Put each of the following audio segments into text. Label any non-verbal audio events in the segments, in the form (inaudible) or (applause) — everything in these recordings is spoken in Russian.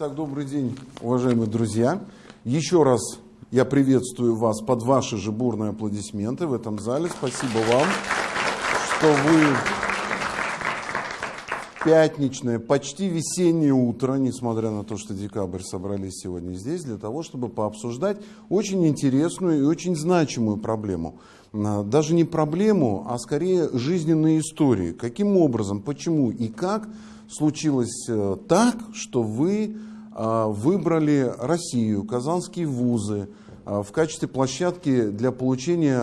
Итак, добрый день, уважаемые друзья. Еще раз я приветствую вас под ваши же бурные аплодисменты в этом зале. Спасибо вам, что вы пятничное, почти весеннее утро, несмотря на то, что декабрь собрались сегодня здесь, для того, чтобы пообсуждать очень интересную и очень значимую проблему. А, даже не проблему, а скорее жизненные истории. Каким образом, почему и как случилось э, так, что вы выбрали Россию, казанские вузы а, в качестве площадки для получения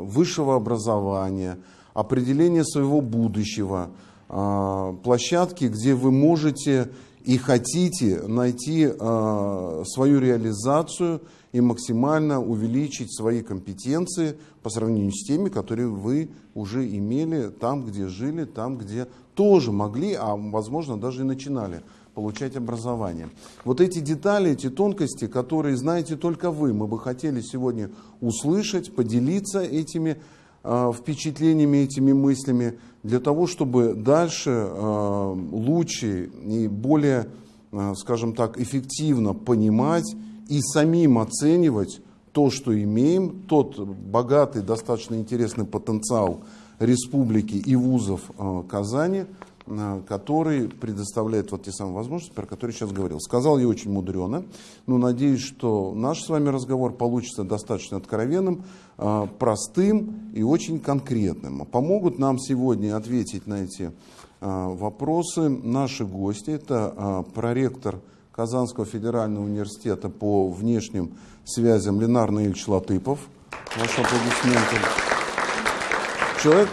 высшего образования, определения своего будущего – а, площадки, где вы можете и хотите найти а, свою реализацию и максимально увеличить свои компетенции по сравнению с теми, которые вы уже имели там, где жили, там, где тоже могли, а возможно даже и начинали получать образование. Вот эти детали, эти тонкости, которые знаете только вы, мы бы хотели сегодня услышать, поделиться этими Э, впечатлениями, этими мыслями, для того, чтобы дальше э, лучше и более, э, скажем так, эффективно понимать и самим оценивать то, что имеем, тот богатый, достаточно интересный потенциал республики и вузов Казани – который предоставляет вот те самые возможности, про которые сейчас говорил. Сказал я очень мудрено, но надеюсь, что наш с вами разговор получится достаточно откровенным, э, простым и очень конкретным. Помогут нам сегодня ответить на эти э, вопросы наши гости. Это проректор Казанского федерального университета по внешним связям Ленар Наильевич Латыпов. Ваши аплодисменты. Человек,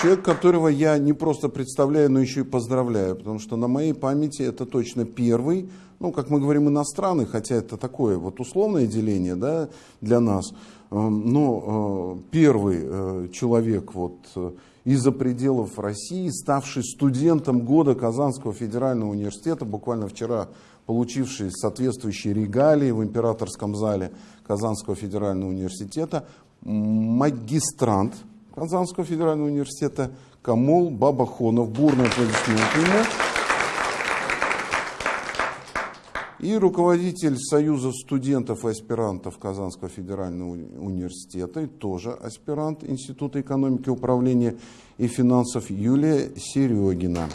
Человек, которого я не просто представляю, но еще и поздравляю, потому что на моей памяти это точно первый, ну, как мы говорим, иностранный, хотя это такое вот условное деление да, для нас, эм, но э, первый э, человек вот э, из-за пределов России, ставший студентом года Казанского федерального университета, буквально вчера получивший соответствующие регалии в императорском зале Казанского федерального университета, магистрант, Казанского федерального университета Камол Бабахонов. Бурный аплодисмент ему. И руководитель Союза студентов и аспирантов Казанского федерального университета, и тоже аспирант Института экономики, управления и финансов Юлия Серегина.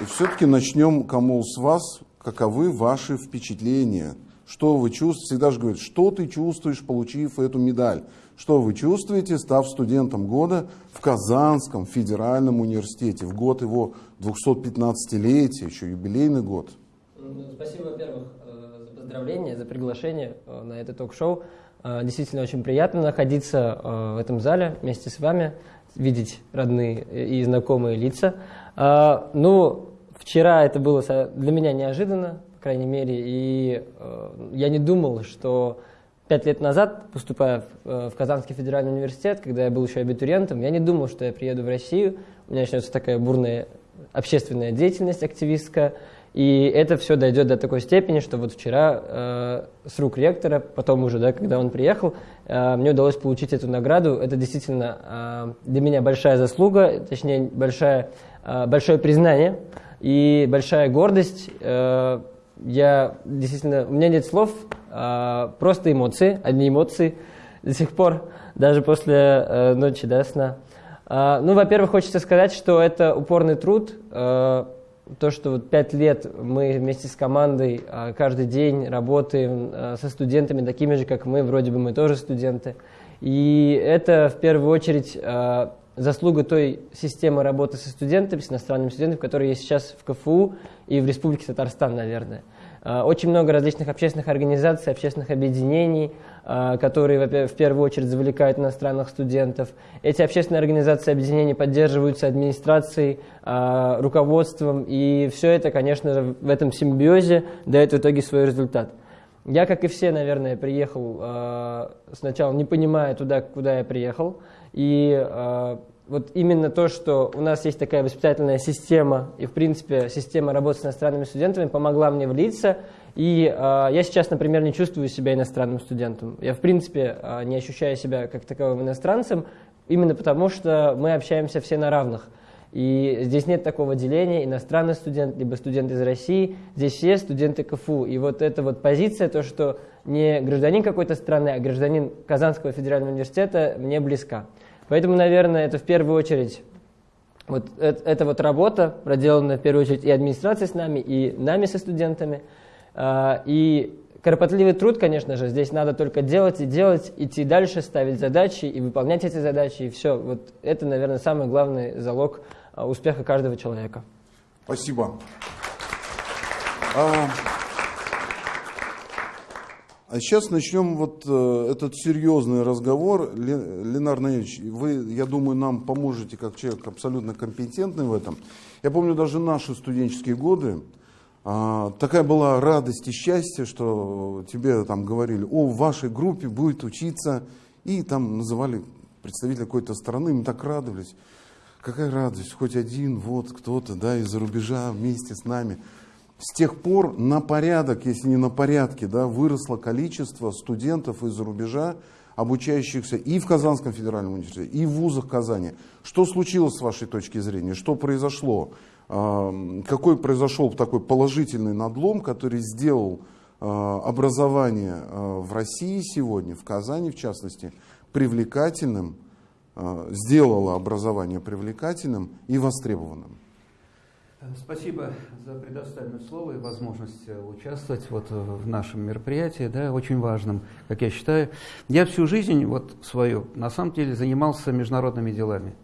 И все-таки начнем, Камол, с вас. Каковы ваши впечатления что вы чувствуете? Всегда же говорят, что ты чувствуешь, получив эту медаль? Что вы чувствуете, став студентом года в Казанском федеральном университете, в год его 215-летия, еще юбилейный год? Ну, спасибо, во-первых, э, за поздравления, за приглашение э, на это ток-шоу. Э, действительно очень приятно находиться в этом зале вместе с вами, видеть родные и знакомые лица. Ну, вчера это было для меня неожиданно, крайней мере, и э, я не думал, что пять лет назад, поступая в, э, в Казанский федеральный университет, когда я был еще абитуриентом, я не думал, что я приеду в Россию, у меня начнется такая бурная общественная деятельность активистская, и это все дойдет до такой степени, что вот вчера э, с рук ректора, потом уже, да, когда он приехал, э, мне удалось получить эту награду. Это действительно э, для меня большая заслуга, точнее, большая, э, большое признание и большая гордость. Э, я действительно, у меня нет слов, а, просто эмоции, одни эмоции до сих пор, даже после э, ночи да, сна. А, ну, во-первых, хочется сказать, что это упорный труд. Э, то, что вот пять лет мы вместе с командой э, каждый день работаем э, со студентами, такими же, как мы, вроде бы мы тоже студенты. И это в первую очередь э, заслуга той системы работы со студентами, с иностранными студентами, которая есть сейчас в КФУ и в Республике Татарстан, наверное. А, очень много различных общественных организаций, общественных объединений, а, которые в первую очередь завлекают иностранных студентов. Эти общественные организации объединения поддерживаются администрацией, а, руководством, и все это, конечно, в этом симбиозе дает в итоге свой результат. Я, как и все, наверное, приехал сначала не понимая туда, куда я приехал, и вот именно то, что у нас есть такая воспитательная система и, в принципе, система работы с иностранными студентами помогла мне влиться. И э, я сейчас, например, не чувствую себя иностранным студентом. Я, в принципе, э, не ощущаю себя как таковым иностранцем, именно потому что мы общаемся все на равных. И здесь нет такого деления, иностранный студент, либо студент из России. Здесь все студенты КФУ. И вот эта вот позиция, то, что не гражданин какой-то страны, а гражданин Казанского федерального университета, мне близка. Поэтому, наверное, это в первую очередь вот это вот работа, проделанная в первую очередь и администрацией с нами, и нами со студентами. А, и кропотливый труд, конечно же, здесь надо только делать и делать, идти дальше, ставить задачи и выполнять эти задачи, и все. Вот это, наверное, самый главный залог а, успеха каждого человека. Спасибо. А, сейчас начнем вот э, этот серьезный разговор. Ленар Наевич, вы, я думаю, нам поможете как человек абсолютно компетентный в этом. Я помню даже наши студенческие годы. А, такая была радость и счастье, что тебе там говорили, о, в вашей группе будет учиться, и там называли представителя какой-то страны, мы так радовались. Какая радость, хоть один, вот кто-то, да, из-за рубежа вместе с нами. С тех пор на порядок, если не на порядке, да, выросло количество студентов из-за рубежа, обучающихся и в Казанском федеральном университете, и в вузах Казани. Что случилось с вашей точки зрения? Что произошло? А, какой произошел такой положительный надлом, который сделал а, образование а, в России сегодня, в Казани в частности, привлекательным, сделало образование привлекательным и востребованным? Спасибо за предоставленное слово и возможность э, участвовать вот в нашем мероприятии, да, очень важном, как я считаю. Я всю жизнь вот свою, на самом деле, занимался международными делами.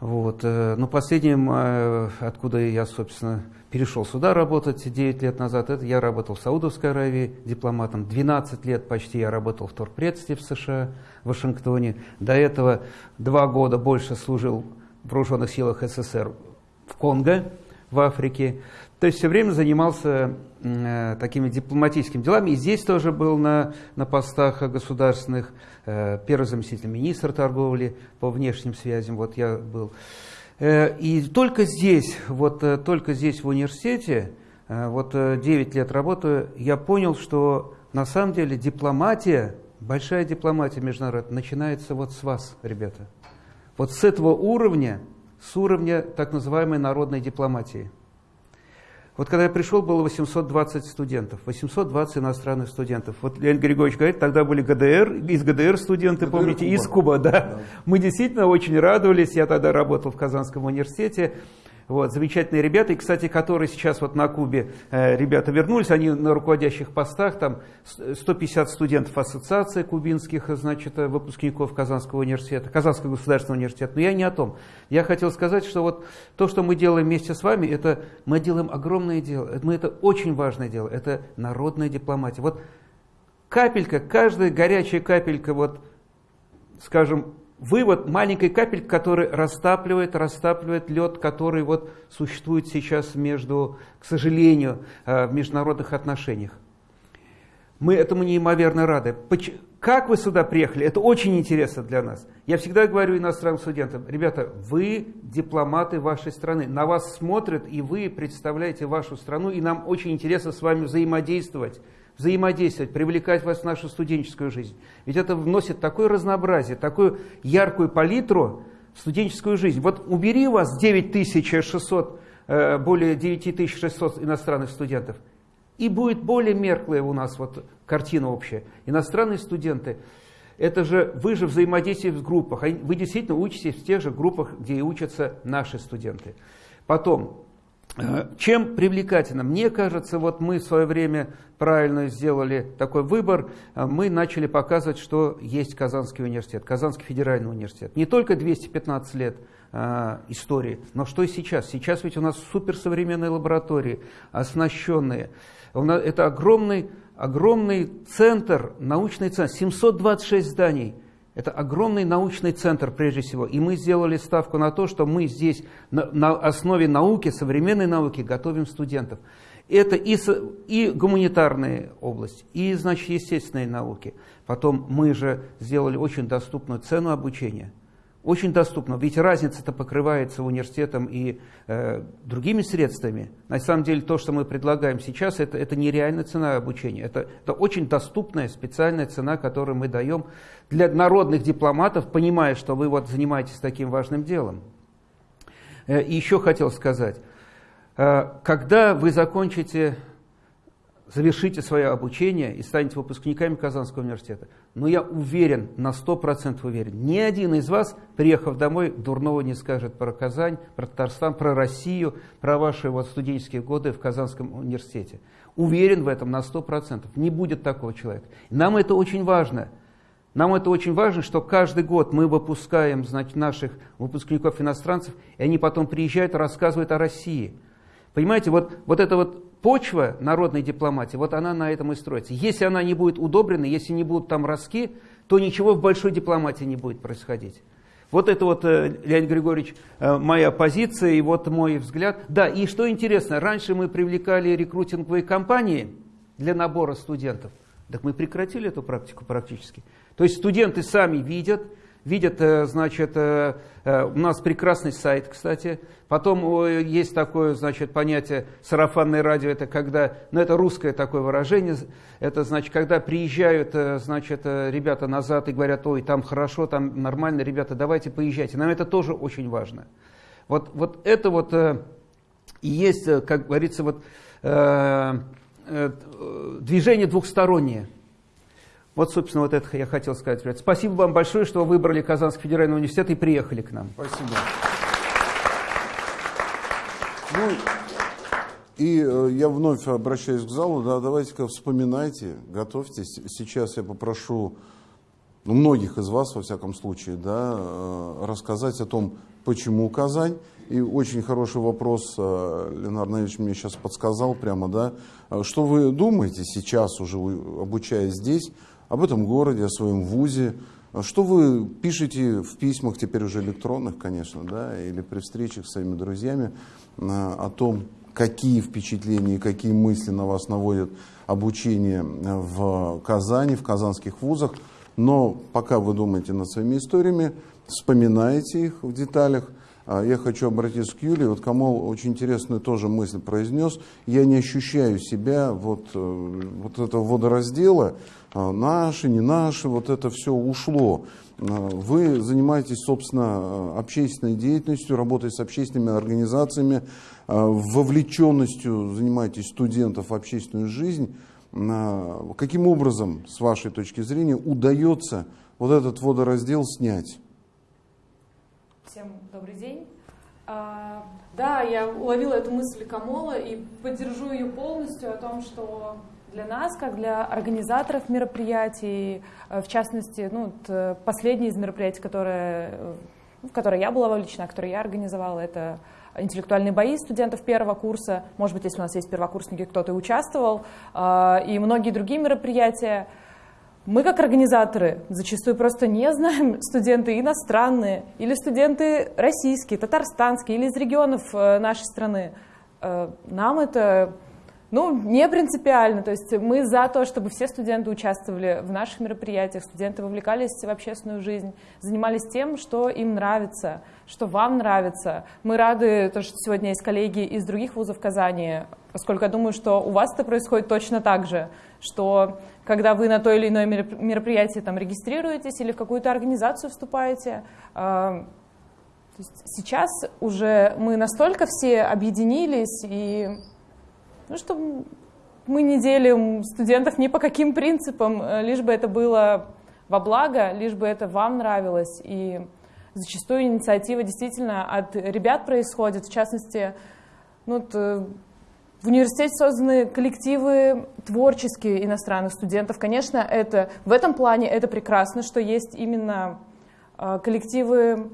Вот. Э, но последним, э, откуда я, собственно, перешел сюда работать 9 лет назад, это я работал в Саудовской Аравии дипломатом. 12 лет почти я работал в торгпредстве в США, в Вашингтоне. До этого два года больше служил в вооруженных силах СССР в Конго, в Африке. То есть все время занимался э, такими дипломатическими делами. И здесь тоже был на, на постах государственных. Э, первый заместитель министра торговли по внешним связям. Вот я был. Э, и только здесь, вот э, только здесь в университете, э, вот э, 9 лет работаю, я понял, что на самом деле дипломатия, большая дипломатия международная, начинается вот с вас, ребята. Вот с этого уровня с уровня так называемой народной дипломатии. Вот когда я пришел, было 820 студентов, 820 иностранных студентов. Вот Леонид Григорьевич говорит, тогда были ГДР, из ГДР студенты, ГДР, помните, Куба. из Куба, да. да. Мы действительно очень радовались, я тогда работал в Казанском университете, вот, замечательные ребята, и, кстати, которые сейчас вот на Кубе, э, ребята вернулись, они на руководящих постах, там 150 студентов ассоциации кубинских, значит, э, выпускников Казанского университета, Казанского государственного университета. Но я не о том. Я хотел сказать, что вот то, что мы делаем вместе с вами, это мы делаем огромное дело, мы это очень важное дело, это народная дипломатия. Вот капелька, каждая горячая капелька, вот, скажем, вывод маленькой капельки, который растапливает, растапливает лед, который вот существует сейчас между, к сожалению, э, в международных отношениях. Мы этому неимоверно рады. Как вы сюда приехали? Это очень интересно для нас. Я всегда говорю иностранным студентам, ребята, вы дипломаты вашей страны, на вас смотрят, и вы представляете вашу страну, и нам очень интересно с вами взаимодействовать взаимодействовать, привлекать вас в нашу студенческую жизнь. Ведь это вносит такое разнообразие, такую яркую палитру в студенческую жизнь. Вот убери вас 9600, э, более 9600 иностранных студентов, и будет более мерклая у нас вот картина общая. Иностранные студенты, это же вы же взаимодействуете в группах, вы действительно учитесь в тех же группах, где и учатся наши студенты. Потом, чем привлекательно? Мне кажется, вот мы в свое время правильно сделали такой выбор. Э, мы начали показывать, что есть Казанский университет, Казанский федеральный университет. Не только 215 лет э, истории, но что и сейчас. Сейчас ведь у нас суперсовременные лаборатории, оснащенные. Это огромный, огромный центр, научный центр, 726 зданий – это огромный научный центр прежде всего. И мы сделали ставку на то, что мы здесь на, на основе науки, современной науки готовим студентов. Это и, и гуманитарная область, и, значит, естественные науки. Потом мы же сделали очень доступную цену обучения – очень доступно. Ведь разница-то покрывается университетом и э, другими средствами. На самом деле то, что мы предлагаем сейчас, это, это нереальная цена обучения. Это, это очень доступная специальная цена, которую мы даем для народных дипломатов, понимая, что вы вот занимаетесь таким важным делом. Э, и еще хотел сказать, э, когда вы закончите завершите свое обучение и станете выпускниками Казанского университета. Но я уверен, на 100% уверен, ни один из вас, приехав домой, дурного не скажет про Казань, про Татарстан, про Россию, про ваши вот студенческие годы в Казанском университете. Уверен в этом на 100%. Не будет такого человека. Нам это очень важно. Нам это очень важно, что каждый год мы выпускаем значит, наших выпускников-иностранцев, и они потом приезжают и рассказывают о России. Понимаете, вот, вот это вот почва народной дипломатии, вот она на этом и строится. Если она не будет удобрена, если не будут там роски, то ничего в большой дипломатии не будет происходить. Вот это вот, э, Леонид Григорьевич, э, моя позиция и вот мой взгляд. Да, и что интересно, раньше мы привлекали рекрутинговые компании для набора студентов. Так мы прекратили эту практику практически. То есть студенты сами видят, видят, э, значит, у нас прекрасный сайт, кстати. Потом есть такое, значит, понятие сарафанное радио, это когда, ну это русское такое выражение, это значит, когда приезжают, значит, ребята назад и говорят, ой, там хорошо, там нормально, ребята, давайте поезжайте. Нам это тоже очень важно. Вот, вот это вот и есть, как говорится, вот движение двухстороннее. Вот, собственно, вот это я хотел сказать. Спасибо вам большое, что вы выбрали Казанский федеральный университет и приехали к нам. Спасибо. Ну, и э, я вновь обращаюсь к залу, да, давайте-ка вспоминайте, готовьтесь. Сейчас я попрошу ну, многих из вас, во всяком случае, да, э, рассказать о том, почему Казань. И очень хороший вопрос э, Ленар Наевич мне сейчас подсказал прямо, да, что вы думаете сейчас уже, обучаясь здесь, об этом городе, о своем вузе. Что вы пишете в письмах, теперь уже электронных, конечно, да, или при встречах с своими друзьями, э, о том, какие впечатления, какие мысли на вас наводят обучение в Казани, в казанских вузах. Но пока вы думаете над своими историями, вспоминаете их в деталях. А я хочу обратиться к Юлии. Вот Камол очень интересную тоже мысль произнес. Я не ощущаю себя вот, э, вот этого водораздела, а, наши, не наши, вот это все ушло. А, вы занимаетесь, собственно, общественной деятельностью, работой с общественными организациями, вовлеченностью занимаетесь студентов в общественную жизнь. Каким образом, с вашей точки зрения, удается вот этот водораздел снять? Всем добрый день. Да, я уловила эту мысль Камола и поддержу ее полностью о том, что для нас, как для организаторов мероприятий, э, в частности, ну, э, последнее из мероприятий, которое, э, в которое я была вовлечена, которое я организовала, это интеллектуальные бои студентов первого курса. Может быть, если у нас есть первокурсники, кто-то участвовал, и многие другие мероприятия. Мы, как организаторы, зачастую просто не знаем (laughs) студенты иностранные или студенты российские, татарстанские или из регионов нашей страны. Нам это ну, не принципиально. То есть мы за то, чтобы все студенты участвовали в наших мероприятиях, студенты вовлекались в общественную жизнь, занимались тем, что им нравится, что вам нравится. Мы рады, то, что сегодня есть коллеги из других вузов Казани, поскольку я думаю, что у вас это происходит точно так же, что когда вы на то или иное мероприятие там регистрируетесь или в какую-то организацию вступаете, а, сейчас уже мы настолько все объединились и ну, что мы не делим студентов ни по каким принципам, э, лишь бы это было во благо, лишь бы это вам нравилось. И зачастую инициатива действительно от ребят происходит, в частности, ну, э, в университете созданы коллективы творческие иностранных студентов. Конечно, это, в этом плане это прекрасно, что есть именно э, коллективы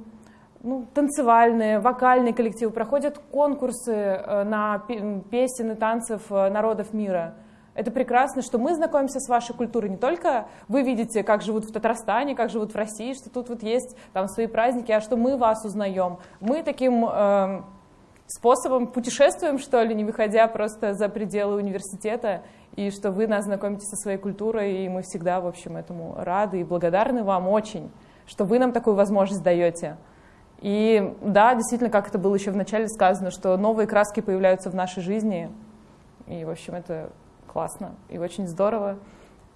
ну, танцевальные, вокальные коллективы, проходят конкурсы э, на песен и танцев э, народов мира. Это прекрасно, что мы знакомимся с вашей культурой. Не только вы видите, как живут в Татарстане, как живут в России, что тут вот есть там свои праздники, а что мы вас узнаем. Мы таким э, способом путешествуем, что ли, не выходя просто за пределы университета, и что вы нас знакомите со своей культурой, и мы всегда, в общем, этому рады и благодарны вам очень, что вы нам такую возможность даете. И да, действительно, как это было еще в начале сказано, что новые краски появляются в нашей жизни. И, в общем, это классно и очень здорово.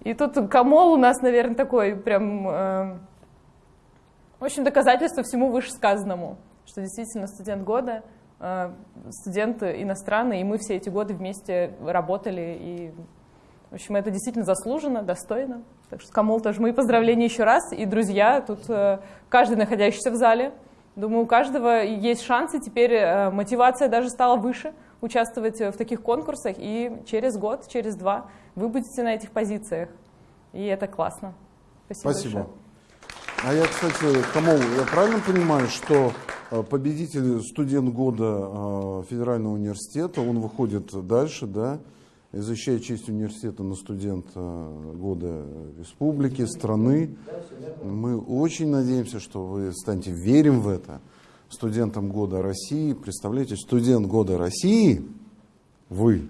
И тут Камол у нас, наверное, такой прям, э, в общем, доказательство всему вышесказанному. что действительно студент года, э, студент иностранный, и мы все эти годы вместе работали, и, в общем, это действительно заслуженно, достойно. Так что, Камол, тоже мои поздравления еще раз, и друзья, тут э, каждый находящийся в зале, думаю, у каждого есть шансы, теперь э, мотивация даже стала выше участвовать в таких конкурсах, и через год, через два вы будете на этих позициях, и это классно. Спасибо. Спасибо. Большое. А я, кстати, Камол, я правильно понимаю, что э, победитель студент года э, Федерального университета, он выходит дальше, да, и защищает честь университета на студента э, года республики, страны. Мы очень надеемся, что вы станете, верим в это, студентом года России. Представляете, студент года России, вы,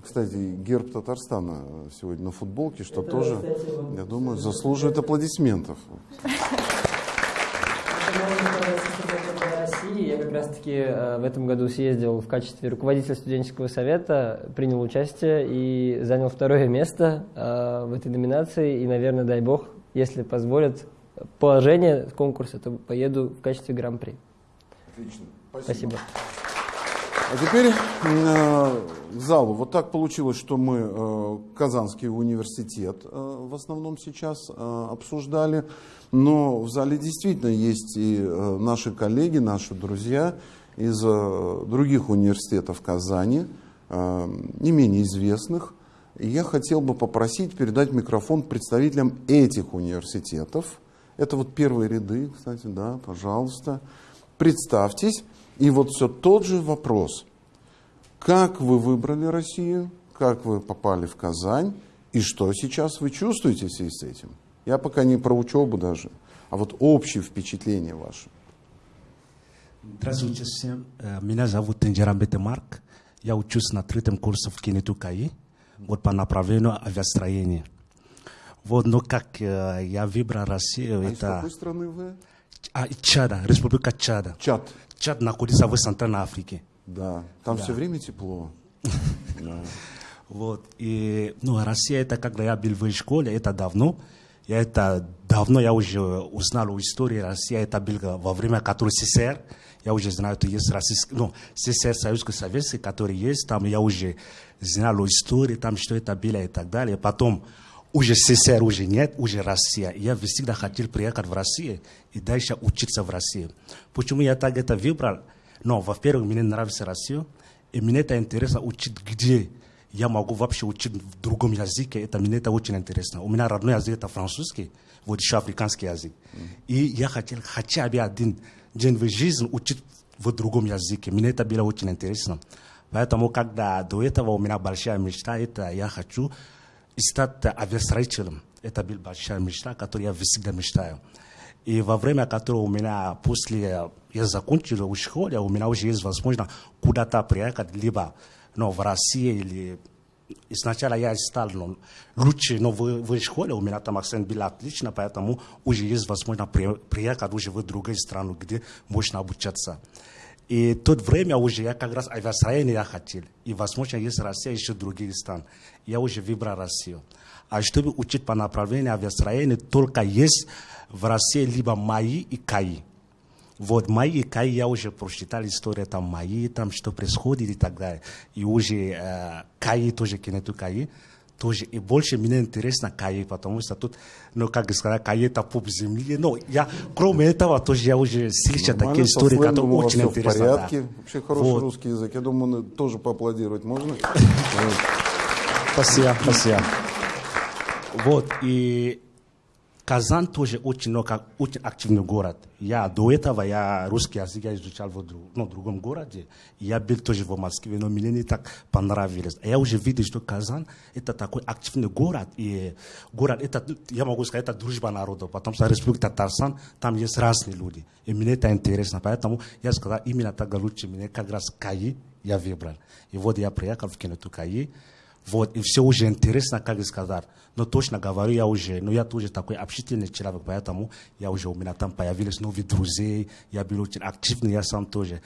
кстати, герб Татарстана сегодня на футболке, что Это, тоже, кстати, я думаю, заслуживает аплодисментов. России. Я как раз-таки э, в этом году съездил в качестве руководителя студенческого совета, принял участие и занял второе место э, в этой номинации. И, наверное, дай бог, если позволят положение конкурса, то поеду в качестве гран-при. Отлично. Спасибо. А теперь э, к залу. Вот так получилось, что мы э, Казанский университет э, в основном сейчас э, обсуждали, но в зале действительно есть и э, наши коллеги, наши друзья из э, других университетов Казани, э, не менее известных. И я хотел бы попросить передать микрофон представителям этих университетов. Это вот первые ряды, кстати, да, пожалуйста. Представьтесь. И вот все тот же вопрос. Как вы выбрали Россию? Как вы попали в Казань? И что сейчас вы чувствуете в связи с этим? Я пока не про учебу даже, а вот общее впечатление ваше. Здравствуйте всем. Э, Меня зовут Тенджерамбет Марк. Я учусь на третьем курсе в Кинету КАИ, вот по направлению авиастроения. Вот, но как э, я выбрал Россию, А из это какой страны вы? а, Чада, Республика Чада. Чад. Чад находится в Центральной Африке. Да, там Да. все время тепло. (laughs) Вот, и, ну, Россия, это когда я был в школе, это давно. Я это давно я уже узнал историю России, это было во время которой СССР. Я уже знаю, что есть российский, ну, СССР, Советский Советский, который есть, там я уже знал историю, там что это было и так далее. Потом уже СССР уже нет, уже Россия. Я всегда хотел приехать в Россию и дальше учиться в России. Почему я так это выбрал? Ну, во-первых, мне нравится Россия, и мне это интересно учить где я могу вообще учить в другом языке, это мне это очень интересно. У меня родной язык это французский, вот еще африканский язык. И я хотел хотя бы один день в жизни учить в другом языке. Мне это было очень интересно. Поэтому, когда до этого у меня большая мечта, это я хочу стать авиастроителем. Это была большая мечта, которую я всегда мечтаю. И во время которого у меня, после я закончил в школе, у меня уже есть возможность куда-то приехать, либо ну, в России или сначала я стал ну, лучше, но в, в школе у меня там акцент был отлично, поэтому уже есть возможность при, приехать уже в другую страну, где можно обучаться. И в то время уже я как раз авиастроение я хотел. И, возможно, есть Россия, еще другие страны. Я уже выбрал Россию. А чтобы учить по направлению авиастроения, только есть в России либо МАИ и КАИ. Вот МАИ и КАИ я уже прочитал историю там МАИ, там что происходит и так далее. И уже э, КАИ тоже, Кенету КАИ, тоже. И больше мне интересно КАИ, потому что тут, ну, как сказать, КАИ это пуп земли. Но я, кроме этого, тоже я уже слышал Нормально, такие истории, которые очень интересны. в да. порядке. Вообще хороший Вот. русский язык. Я думаю, тоже поаплодировать можно. (laughs) Спасибо, спасибо. Вот, и Казан тоже очень, ну, очень активный город. Я до этого я русский язык я изучал в ну, другом городе. Я был тоже в Москве, но мне не так понравилось. А Я уже видел, что Казан это такой активный город. И город, это, я могу сказать, это дружба народов. Потому что Республика Татарстан, там есть разные люди. И мне это интересно. Поэтому я сказал, именно так лучше мне как раз КАИ я выбрал. И вот я приехал в Киноту КАИ. Вот, и все уже интересно, как сказать. Но точно говорю, я уже, ну я тоже такой общительный человек, поэтому я уже у меня там появились новые друзей, я был очень активный, я сам тоже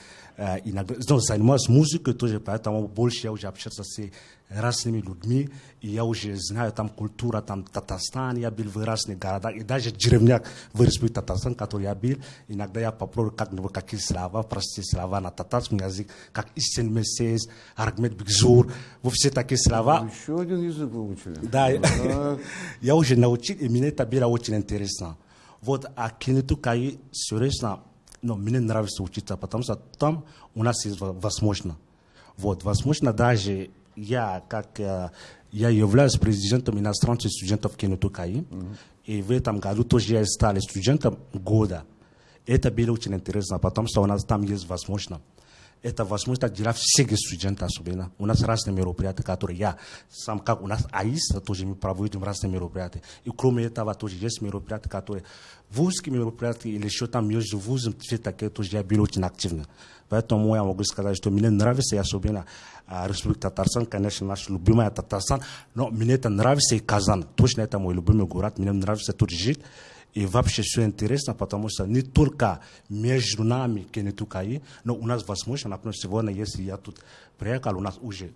иногда, ну, занимаюсь музыкой тоже, поэтому больше я уже общался с разными людьми, и я уже знаю там культура, там Татарстан, я был в разных городах, и даже деревнях в Республике Татарстан, который я был, иногда я попробую как-нибудь какие слова, простые слова на татарском языке, как Истин Мессес, Аргмет Бигзур, вот все такие слова. Еще один язык выучили. Да, Так. (laughs) я уже научил, и мне это было очень интересно. Вот, а Кенету Каи, серьезно, но мне нравится учиться, потому что там у нас есть во- возможно. Вот, возможно, даже я, как э, я являюсь президентом иностранных студентов Кенету Каи, и в этом году тоже я стал студентом года. Это было очень интересно, потому что у нас там есть возможно. Это возможность для всех студентов особенно. У нас разные мероприятия, которые я сам, как у нас АИС, тоже мы проводим разные мероприятия. И кроме этого тоже есть мероприятия, которые вузские мероприятия или еще там между вузом, все такие тоже я был очень активно. Поэтому я могу сказать, что мне нравится особенно Республика Татарстан, конечно, наш любимый Татарстан, но мне это нравится и Казан. Точно это мой любимый город, мне нравится тут жить. И вообще все интересно, потому что не только между нами Кенетукаи, но у нас возможно, например, сегодня, если я тут приехал, у нас уже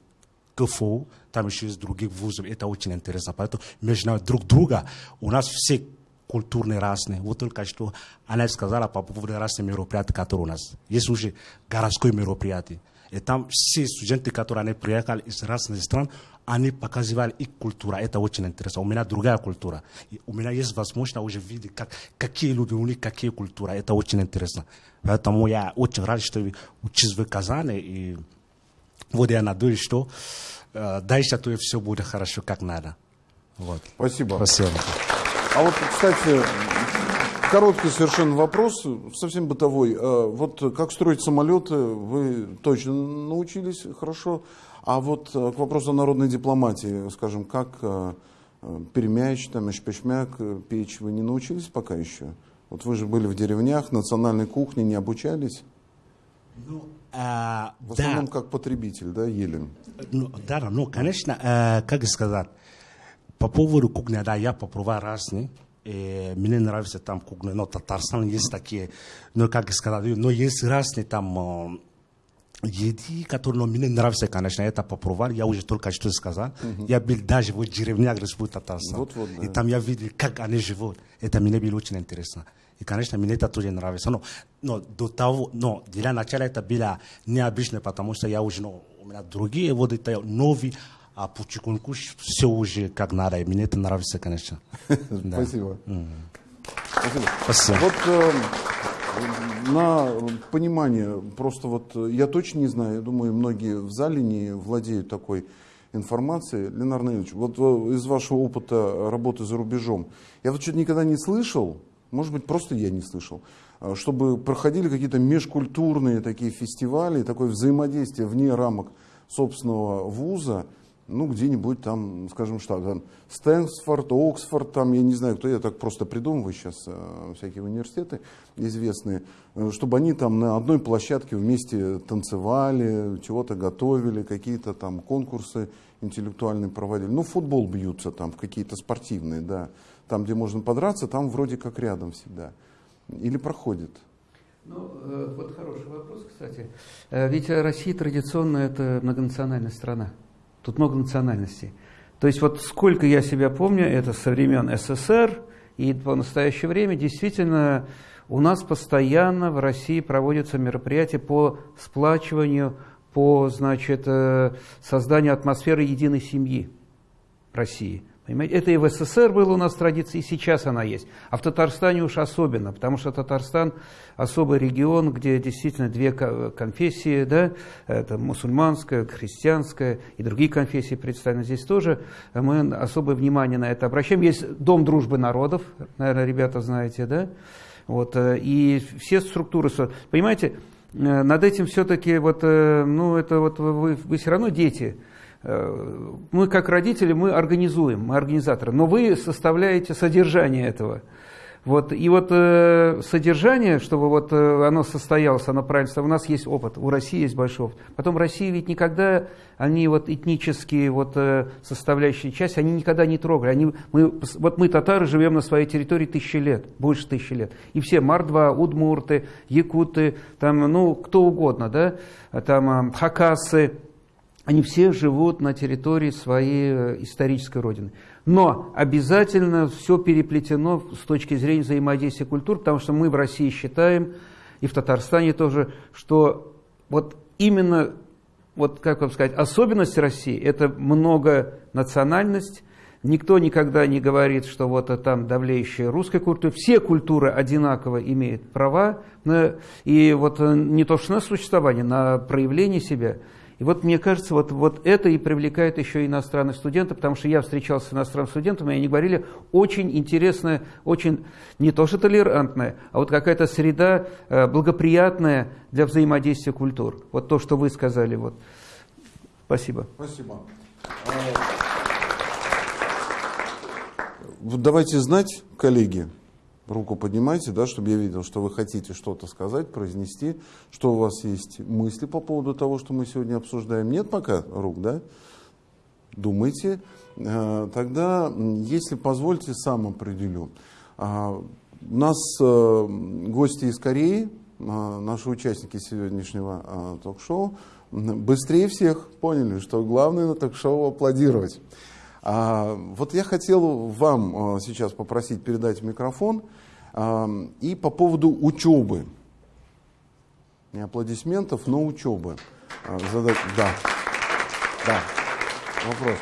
КФУ, там еще есть других вузов, это очень интересно. Поэтому между нами друг друга у нас все культурные разные. Вот только что она сказала по поводу разных мероприятий, которые у нас. Есть уже городское мероприятие. И там все студенты, которые они приехали из разных стран, они показывали их культуру. Это очень интересно. У меня другая культура. И у меня есть возможность уже видеть, как, какие люди, у них какие культуры. Это очень интересно. Поэтому я очень рад, что учусь в Казани. И вот я надеюсь, что э, дальше то все будет хорошо, как надо. Вот. Спасибо. Спасибо. А вот, кстати, короткий совершенно вопрос, совсем бытовой. Э, Вот как строить самолеты, вы точно научились хорошо. А вот э, к вопросу о народной дипломатии, скажем, как э, э, перемяч, там, эшпешмяк, э, печь, вы не научились пока еще? Вот вы же были в деревнях, национальной кухне не обучались? Ну, э, В да. основном как потребитель, да, ели? Ну, да, да, ну, конечно, э, как сказать, по поводу кухни, да, я попробовал разные. И мне нравится там кухня, но Татарстан есть такие, ну, как сказать, но есть разные там еды, которые ну, мне нравятся, конечно, это попробовал, я уже только что сказал. Я был даже в деревнях Республики Татарстан. Вот-вот, да. И там я видел, как они живут. Это мне было очень интересно. И, конечно, мне это тоже нравится. Но, но до того, но для начала это было необычно, потому что я уже, ну, у меня другие, вот это новый, а потихоньку все уже как надо. И мне это нравится, конечно. Спасибо. Спасибо. Вот на понимание, просто вот э, я точно не знаю, я думаю, многие в зале не владеют такой информацией. Ленар Наилович, вот э, из вашего опыта работы за рубежом, я вот что-то никогда не слышал, может быть, просто я не слышал, э, чтобы проходили какие-то межкультурные такие фестивали, такое взаимодействие вне рамок собственного вуза, ну, где-нибудь там, скажем, что там, Стэнфорд, Оксфорд, там, я не знаю, кто, я так просто придумываю сейчас э, всякие университеты известные, э, чтобы они там на одной площадке вместе танцевали, чего-то готовили, какие-то там конкурсы интеллектуальные проводили. Ну, футбол бьются там, какие-то спортивные, да. Там, где можно подраться, там вроде как рядом всегда. Или проходит. Ну, э, вот хороший вопрос, кстати. Ведь Россия традиционно это многонациональная страна. Тут много национальностей. То есть вот сколько я себя помню, это со времен СССР и по настоящее время, действительно, у нас постоянно в России проводятся мероприятия по сплачиванию, по, значит, э, созданию атмосферы единой семьи России. Понимаете? Это и в СССР было у нас традиция, и сейчас она есть. А в Татарстане уж особенно, потому что Татарстан особый регион, где действительно две ко- конфессии, да, это мусульманская, христианская и другие конфессии представлены. Здесь тоже мы особое внимание на это обращаем. Есть Дом дружбы народов, наверное, ребята знаете, да, вот, э, и все структуры, понимаете, э, над этим все-таки, вот, э, ну, это вот вы, вы все равно дети, мы как родители, мы организуем, мы организаторы, но вы составляете содержание этого. Вот, и вот э, содержание, чтобы вот э, оно состоялось, оно правильно, у нас есть опыт, у России есть большой опыт. Потом Россия ведь никогда, они вот этнические вот э, составляющие части, они никогда не трогали. Они, мы, вот мы, татары, живем на своей территории тысячи лет, больше тысячи лет. И все мордва, удмурты, якуты, там, ну, кто угодно, да, там, э, хакасы, они все живут на территории своей э, исторической родины. Но обязательно все переплетено с точки зрения взаимодействия культур, потому что мы в России считаем, и в Татарстане тоже, что вот именно, вот как вам сказать, особенность России – это многонациональность, Никто никогда не говорит, что вот там давлеющая русская культура. Все культуры одинаково имеют права на, и вот э, не то что на существование, на проявление себя – и вот мне кажется, вот, вот это и привлекает еще иностранных студентов, потому что я встречался с иностранными студентами, и они говорили, очень интересная, очень не то что толерантная, а вот какая-то среда э, благоприятная для взаимодействия культур. Вот то, что вы сказали. Вот. Спасибо. Спасибо. Давайте знать, коллеги, руку поднимайте, да, чтобы я видел, что вы хотите что-то сказать, произнести, что у вас есть мысли по поводу того, что мы сегодня обсуждаем. Нет пока рук, да? Думайте. Э, тогда, если позвольте, сам определю. А, у нас э, гости из Кореи, э, наши участники сегодняшнего ток-шоу, быстрее всех поняли, что главное на ток-шоу аплодировать. А, вот я хотел вам а, сейчас попросить передать микрофон а, и по поводу учебы. Не аплодисментов, но учебы. Задать, да, да, вопрос.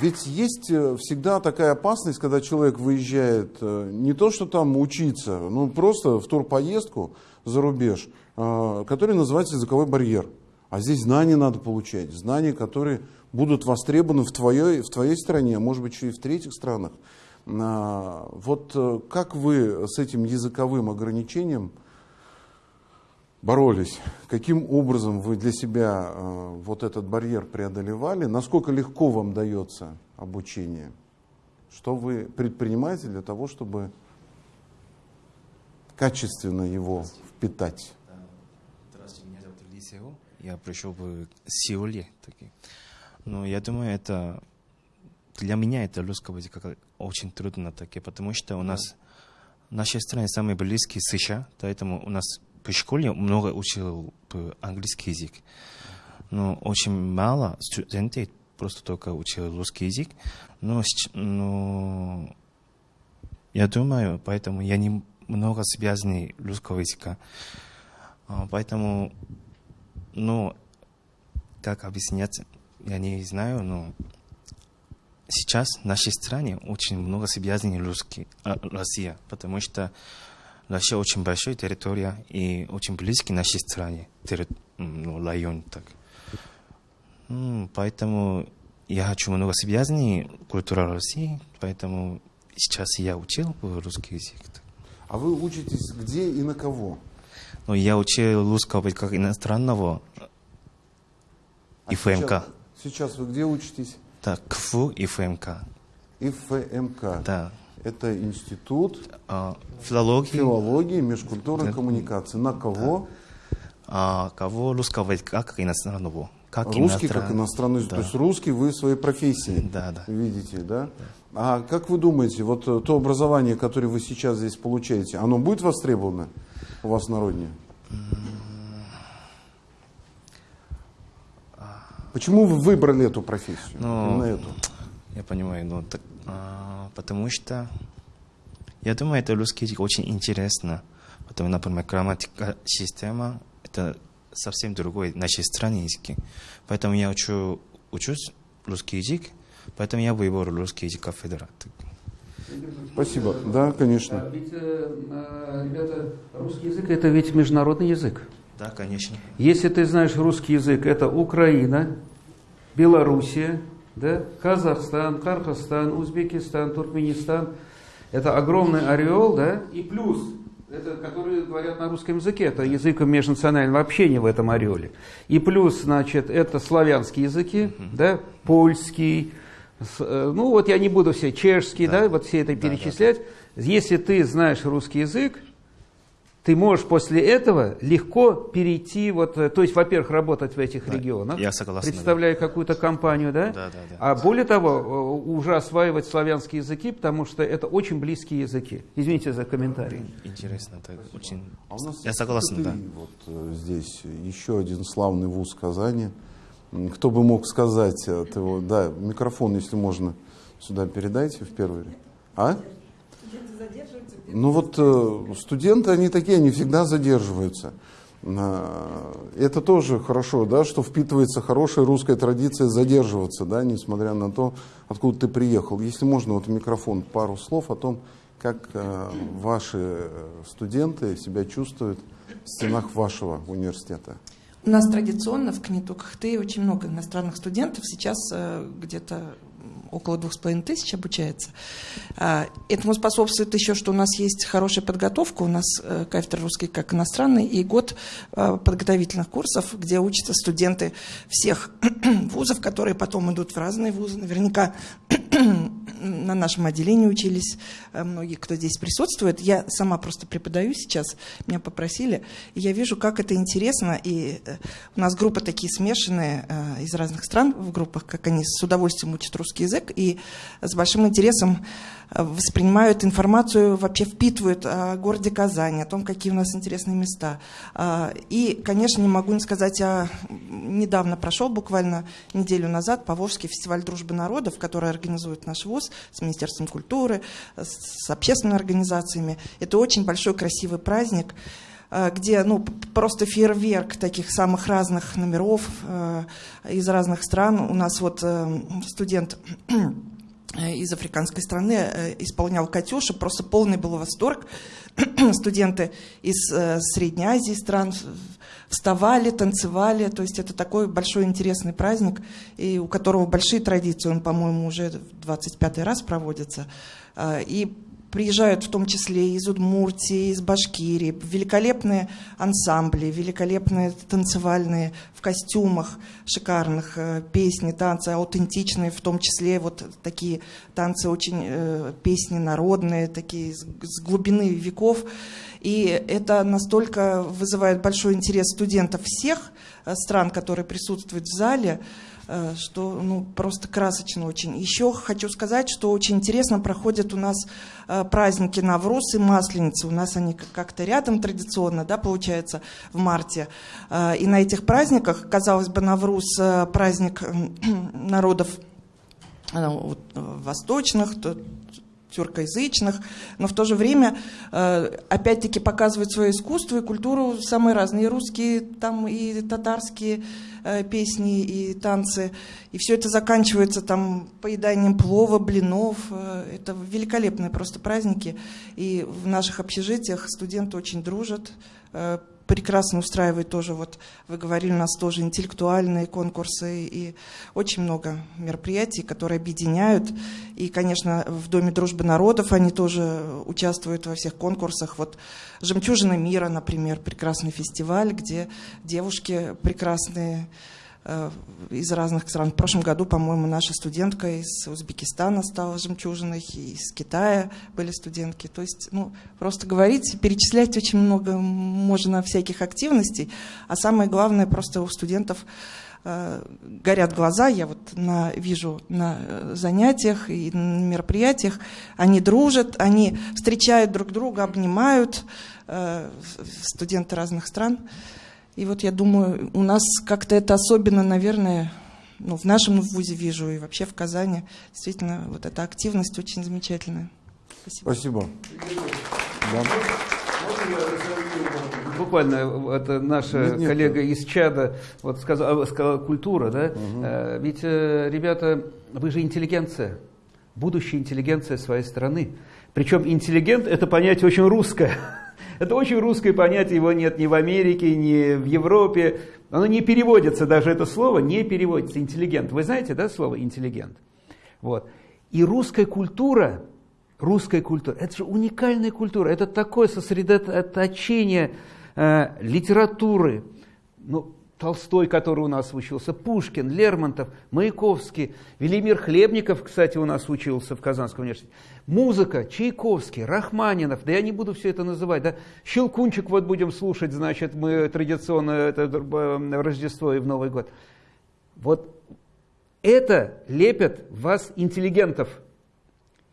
Ведь есть э, всегда такая опасность, когда человек выезжает э, не то, что там учиться, ну просто в турпоездку за рубеж, который называется языковой барьер. А здесь знания надо получать, знания, которые будут востребованы в твоей, в твоей стране, а может быть еще и в третьих странах. А, вот э, как вы с этим языковым ограничением боролись? Каким образом вы для себя э, вот этот барьер преодолевали? Насколько легко вам дается обучение? Что вы предпринимаете для того, чтобы качественно его впитать? Здравствуйте, меня зовут Лисео. Я пришел в Сеуле. Таки. Ну, я думаю, это для меня это русского языка очень трудно таки, потому что у нас в нашей стране самый близкий США, поэтому у нас в школе много учил английский язык. Но очень мало студентов просто только учил русский язык. Но, но я думаю, поэтому я не много связанный русского языка. А, поэтому, ну, как объяснять, я не знаю, но сейчас в нашей стране очень много связанных русский, а, Россия, потому что Россия очень большая территория и очень близкий нашей стране, терри, ну, район. Так. Ну, поэтому я хочу много связанных культура России, поэтому сейчас я учил русский язык. А вы учитесь где и на кого? Ну, я учил русского как иностранного а ФМК. Сейчас, Сейчас вы где учитесь? Так, КФУ и ФМК. И ФМК. Да. Это институт а, филологии, филологии межкультурной да. коммуникации. На кого? Да. А, кого русского языка как иностранного. Как русский иностран... как иностранный. Да. То есть русский вы в своей профессии да, да. видите, да? да? А как вы думаете, вот то образование, которое вы сейчас здесь получаете, оно будет востребовано у вас на родине? Почему вы выбрали эту профессию? Ну, Именно эту? Я понимаю, ну, так, а, потому что я думаю, это русский язык очень интересно. Потому, например, грамматика, система, это совсем другой нашей стране языки. Поэтому я учу, учусь русский язык, поэтому я выбрал русский язык кафедра. Спасибо. Да, конечно. А ведь, э, э, ребята, русский язык это ведь международный язык. Да, конечно. Если ты знаешь русский язык, это Украина, Белоруссия, да, Казахстан, Кыргызстан, Узбекистан, Туркменистан. Это огромный ореол, да, и плюс, это, которые говорят на русском языке, это язык межнационального общения в этом ореоле. И плюс, значит, это славянские языки, да, польский, э, ну вот я не буду все, чешский, да, да вот все это перечислять. Да, да. Если ты знаешь русский язык, ты можешь после этого легко перейти, вот, э, то есть, во-первых, работать в этих да, регионах, я согласен, представляя да. какую-то компанию, да? Да, да, да. А более того, э, уже осваивать славянские языки, потому что это очень близкие языки. Извините за комментарий. Интересно, так очень. А у нас я согласен, да. Вот э, здесь еще один славный вуз Казани, Кто бы мог сказать, от его, да, микрофон, если можно, сюда передайте в первый ряд. А? Ну вот э, студенты, они такие, они всегда задерживаются. Это тоже хорошо, да, что впитывается хорошая русская традиция задерживаться, да, несмотря на то, откуда ты приехал. Если можно, вот микрофон, пару слов о том, как э, ваши э, студенты себя чувствуют в стенах вашего университета. У нас традиционно в КНИТУ КХТ очень много иностранных студентов. Сейчас где-то около двух с половиной тысяч обучается. А, этому способствует еще, что у нас есть хорошая подготовка, у нас э, кафедра русский как иностранный, и год э, подготовительных курсов, где учатся студенты всех (clears throat) вузов, которые потом идут в разные вузы. Наверняка (clears throat) на нашем отделении учились э, многие, кто здесь присутствует. Я сама просто преподаю сейчас, меня попросили, и я вижу, как это интересно. И у нас группы такие смешанные из разных стран в группах, как они с удовольствием учат русский язык, и с большим интересом э, воспринимают информацию, вообще впитывают о городе Казани, о том, какие у нас интересные места. А, и, конечно, не могу не сказать, а недавно прошел, буквально неделю назад, Поволжский фестиваль дружбы народов, который организует наш ВУЗ с Министерством культуры, с общественными организациями. Это очень большой красивый праздник э, где ну, просто фейерверк таких самых разных номеров э, из разных стран. У нас вот э, студент из африканской страны э, исполнял «Катюша», просто полный был восторг. (clears throat) Студенты из э, Средней Азии стран вставали, танцевали, то есть это такой большой интересный праздник, и у которого большие традиции, он, по-моему, уже 25 раз проводится. Э, и приезжают в том числе из Удмуртии, из Башкирии, великолепные ансамбли, великолепные танцевальные в костюмах, шикарных э, песни, танцы аутентичные, в том числе вот такие танцы очень, э, песни народные, такие с, глубины веков. И это настолько вызывает большой интерес студентов всех э, стран, которые присутствуют в зале, что ну, просто красочно очень. Еще хочу сказать, что очень интересно проходят у нас э, праздники Навруз и Масленица. У нас они как-то рядом традиционно, да, получается, в марте. Э, и на этих праздниках, казалось бы, Навруз праздник (clears throat) народов восточных, тюркоязычных, но в то же время опять-таки показывают свое искусство и культуру самые разные, русские, там и татарские, Э, песни и танцы. И все это заканчивается там поеданием плова, блинов. Э, это великолепные просто праздники. И в наших общежитиях студенты очень дружат, э, прекрасно устраивает тоже, вот вы говорили, у нас тоже интеллектуальные конкурсы и очень много мероприятий, которые объединяют. И, конечно, в Доме дружбы народов они тоже участвуют во всех конкурсах. Вот «Жемчужина мира», например, прекрасный фестиваль, где девушки прекрасные, из разных стран. В прошлом году, по-моему, наша студентка из Узбекистана стала жемчужиной, и из Китая были студентки. То есть, ну, просто говорить, перечислять очень много можно всяких активностей, а самое главное, просто у студентов э, горят глаза, я вот на, вижу на э, занятиях и на мероприятиях, они дружат, они встречают друг друга, обнимают, э, студенты разных стран. И вот я думаю, у нас как-то это особенно, наверное, ну, в нашем вузе вижу и вообще в Казани. Действительно, вот эта активность очень замечательная. Спасибо. Спасибо. Да. Буквально это наша нет, нет, коллега нет. из Чада вот сказала, сказала культура, да? Угу. Ведь, э, ребята, вы же интеллигенция, будущая интеллигенция своей страны. Причем интеллигент это понятие очень русское. Это очень русское понятие, его нет ни в Америке, ни в Европе. Оно не переводится, даже это слово не переводится. Интеллигент. Вы знаете, да, слово интеллигент? Вот. И русская культура, русская культура, это же уникальная культура. Это такое сосредоточение э, литературы, ну, Толстой, который у нас учился, Пушкин, Лермонтов, Маяковский, Велимир Хлебников, кстати, у нас учился в Казанском университете. Музыка, Чайковский, Рахманинов, да я не буду все это называть, да. Щелкунчик вот будем слушать, значит, мы традиционно это э, Рождество и в Новый год. Вот это лепят вас интеллигентов.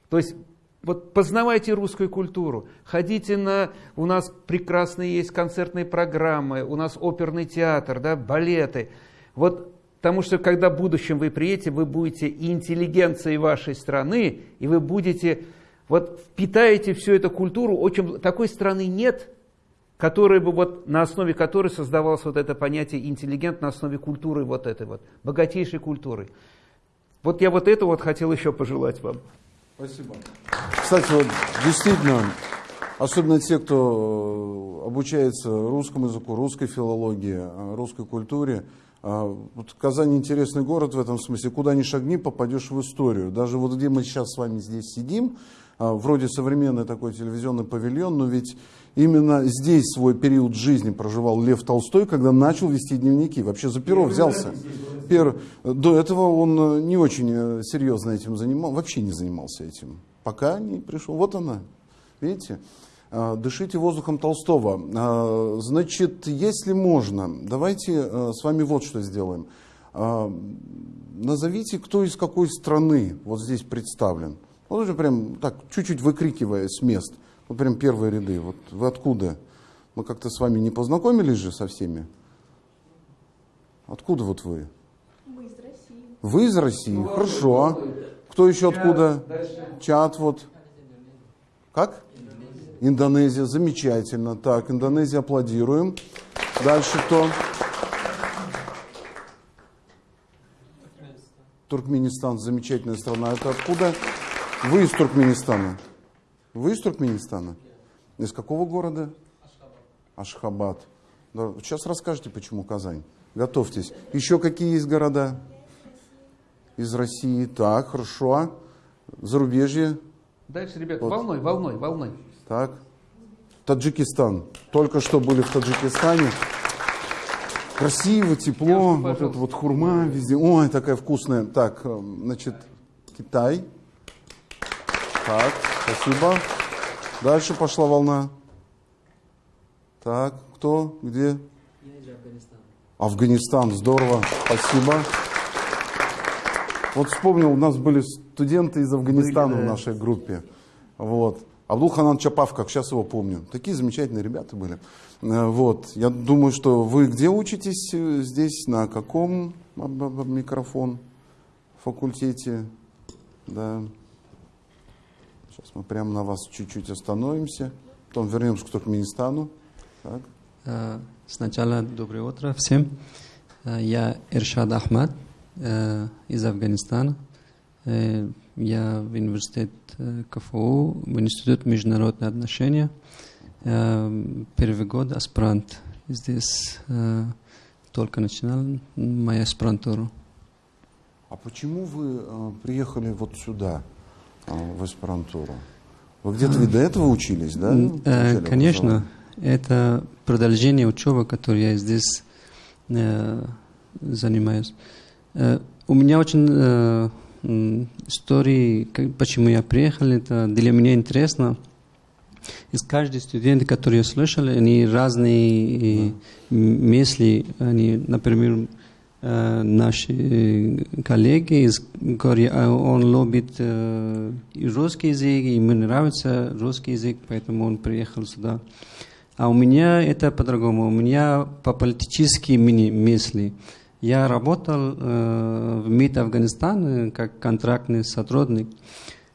То есть вот познавайте русскую культуру, ходите на... У нас прекрасные есть концертные программы, у нас оперный театр, да, балеты. Вот Потому что когда в будущем вы приедете, вы будете интеллигенцией вашей страны, и вы будете, вот впитаете всю эту культуру. Очень, такой страны нет, которая бы вот, на основе которой создавалось вот это понятие интеллигент на основе культуры вот этой вот, богатейшей культуры. Вот я вот это вот хотел еще пожелать вам. Спасибо. Кстати, вот действительно, особенно те, кто обучается русскому языку, русской филологии, русской культуре, вот Казань интересный город в этом смысле. Куда ни шагни, попадешь в историю. Даже вот где мы сейчас с вами здесь сидим, вроде современный такой телевизионный павильон, но ведь именно здесь свой период жизни проживал Лев Толстой, когда начал вести дневники. Вообще за перо взялся. Пер... До этого он не очень серьезно этим занимался, вообще не занимался этим. Пока не пришел. Вот она. Видите? Дышите воздухом Толстого. Значит, если можно, давайте с вами вот что сделаем. Назовите, кто из какой страны вот здесь представлен. Вот уже прям так, чуть-чуть выкрикивая с мест. Вот прям первые ряды. Вот вы откуда? Мы как-то с вами не познакомились же со всеми? Откуда вот вы? Мы из России. Вы из России? Ну, Хорошо. Кто еще откуда? Чат вот. Как? Индонезия. Замечательно. Так, Индонезия аплодируем. Дальше кто? Туркменистан. Замечательная страна. Это откуда? Вы из Туркменистана. Вы из Туркменистана? Из какого города? Ашхабад. Да, сейчас расскажете, почему Казань. Готовьтесь. Еще какие есть города? Из России. Так, хорошо. Зарубежье. Дальше, ребята, вот. волной, волной, волной. Так. Таджикистан. Только что были в Таджикистане. Красиво, тепло. вот это вот хурма везде. Ой, такая вкусная. Так, э, значит, Китай. Так, спасибо. Дальше пошла волна. Так, кто, где? Я из Афганистана. Афганистан, здорово, спасибо. Вот вспомнил, у нас были студенты из Афганистана были, да. в нашей группе. Вот. Абдул-Ханан Чапав, как сейчас его помню. Такие замечательные ребята были. Э, вот. Я думаю, что вы где учитесь э, здесь, на каком микрофон факультете? Да. Сейчас мы прямо на вас чуть-чуть остановимся, потом вернемся к Туркменистану. Так. Э, сначала доброе утро всем. Я Иршад Ахмад из Афганистана. Я в университет КФУ, в институт международных отношений. Первый год аспирант. Здесь только начинал мою аспирантуру. А почему вы приехали вот сюда? в аспирантуру. Вы где-то ведь до этого учились, да? Э, конечно, это продолжение учебы, которую я здесь э, занимаюсь. Э, у меня очень э, истории, как, почему я приехал, это для меня интересно. Из каждого студента, который я слышал, они разные мысли, они, например, Э, наши э, коллеги из Кореи, а он любит э, русский язык, и ему нравится русский язык, поэтому он приехал сюда. А у меня это по-другому. У меня по политические мысли. Я работал э, в МИД Афганистана как контрактный сотрудник.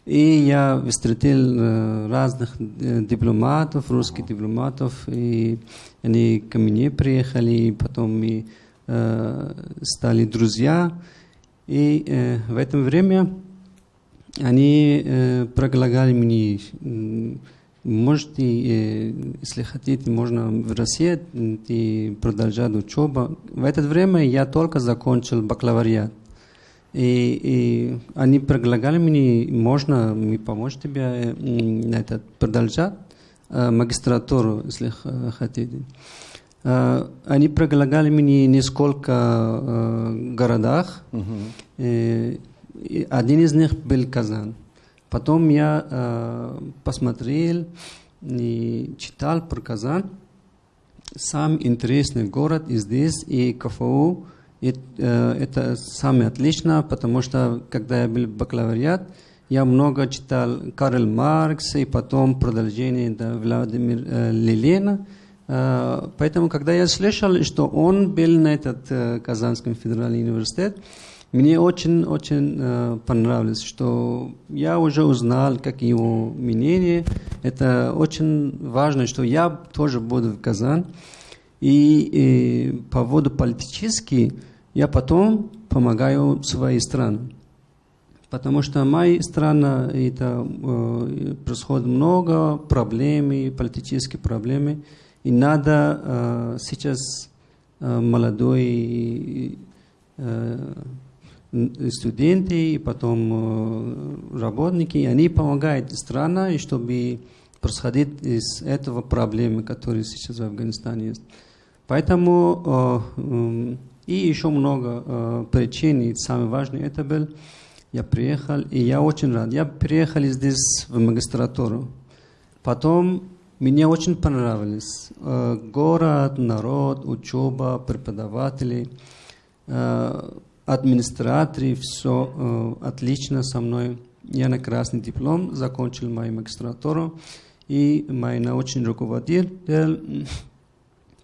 И я встретил э, разных э, дипломатов, русских дипломатов, и они ко мне приехали, и потом мы Э, стали друзья. И э, в это время они э, предлагали мне, можете, если хотите, можно в России и продолжать учебу. В это время я только закончил бакалавриат. И, и они предлагали мне, можно мне помочь тебе на это продолжать магистратуру, если хотите. Э, они предлагали мне несколько э, городах. Uh-huh. Один из них был Казан. Потом я э, посмотрел и читал про Казан. Сам интересный город и здесь, и КФУ. И, э, это самое отлично, потому что когда я был бакалавриат, я много читал Карл Маркс и потом продолжение до Владимира э, Ленина. Э, Поэтому, когда я слышал, что он был на этот э, Казанском федеральном университет, мне очень-очень э, понравилось, что я уже узнал, как его мнение. Это очень важно, что я тоже буду в Казан. И, и по поводу политически я потом помогаю своей стране. Потому что моя страна, это э, происходит много проблем, политических проблем. И надо э, сейчас э, молодой э, студенты, и потом э, работники, они помогают стране, чтобы происходить из этого проблемы, которые сейчас в Афганистане есть. Поэтому э, и еще много э, причин, и самое важное это был, я приехал, и я очень рад. Я приехал здесь в магистратуру. Потом мне очень понравилось. Э, город, народ, учеба, преподаватели, администраторы, все э, отлично со мной. Я на красный диплом закончил мою магистратуру, и мой научный руководитель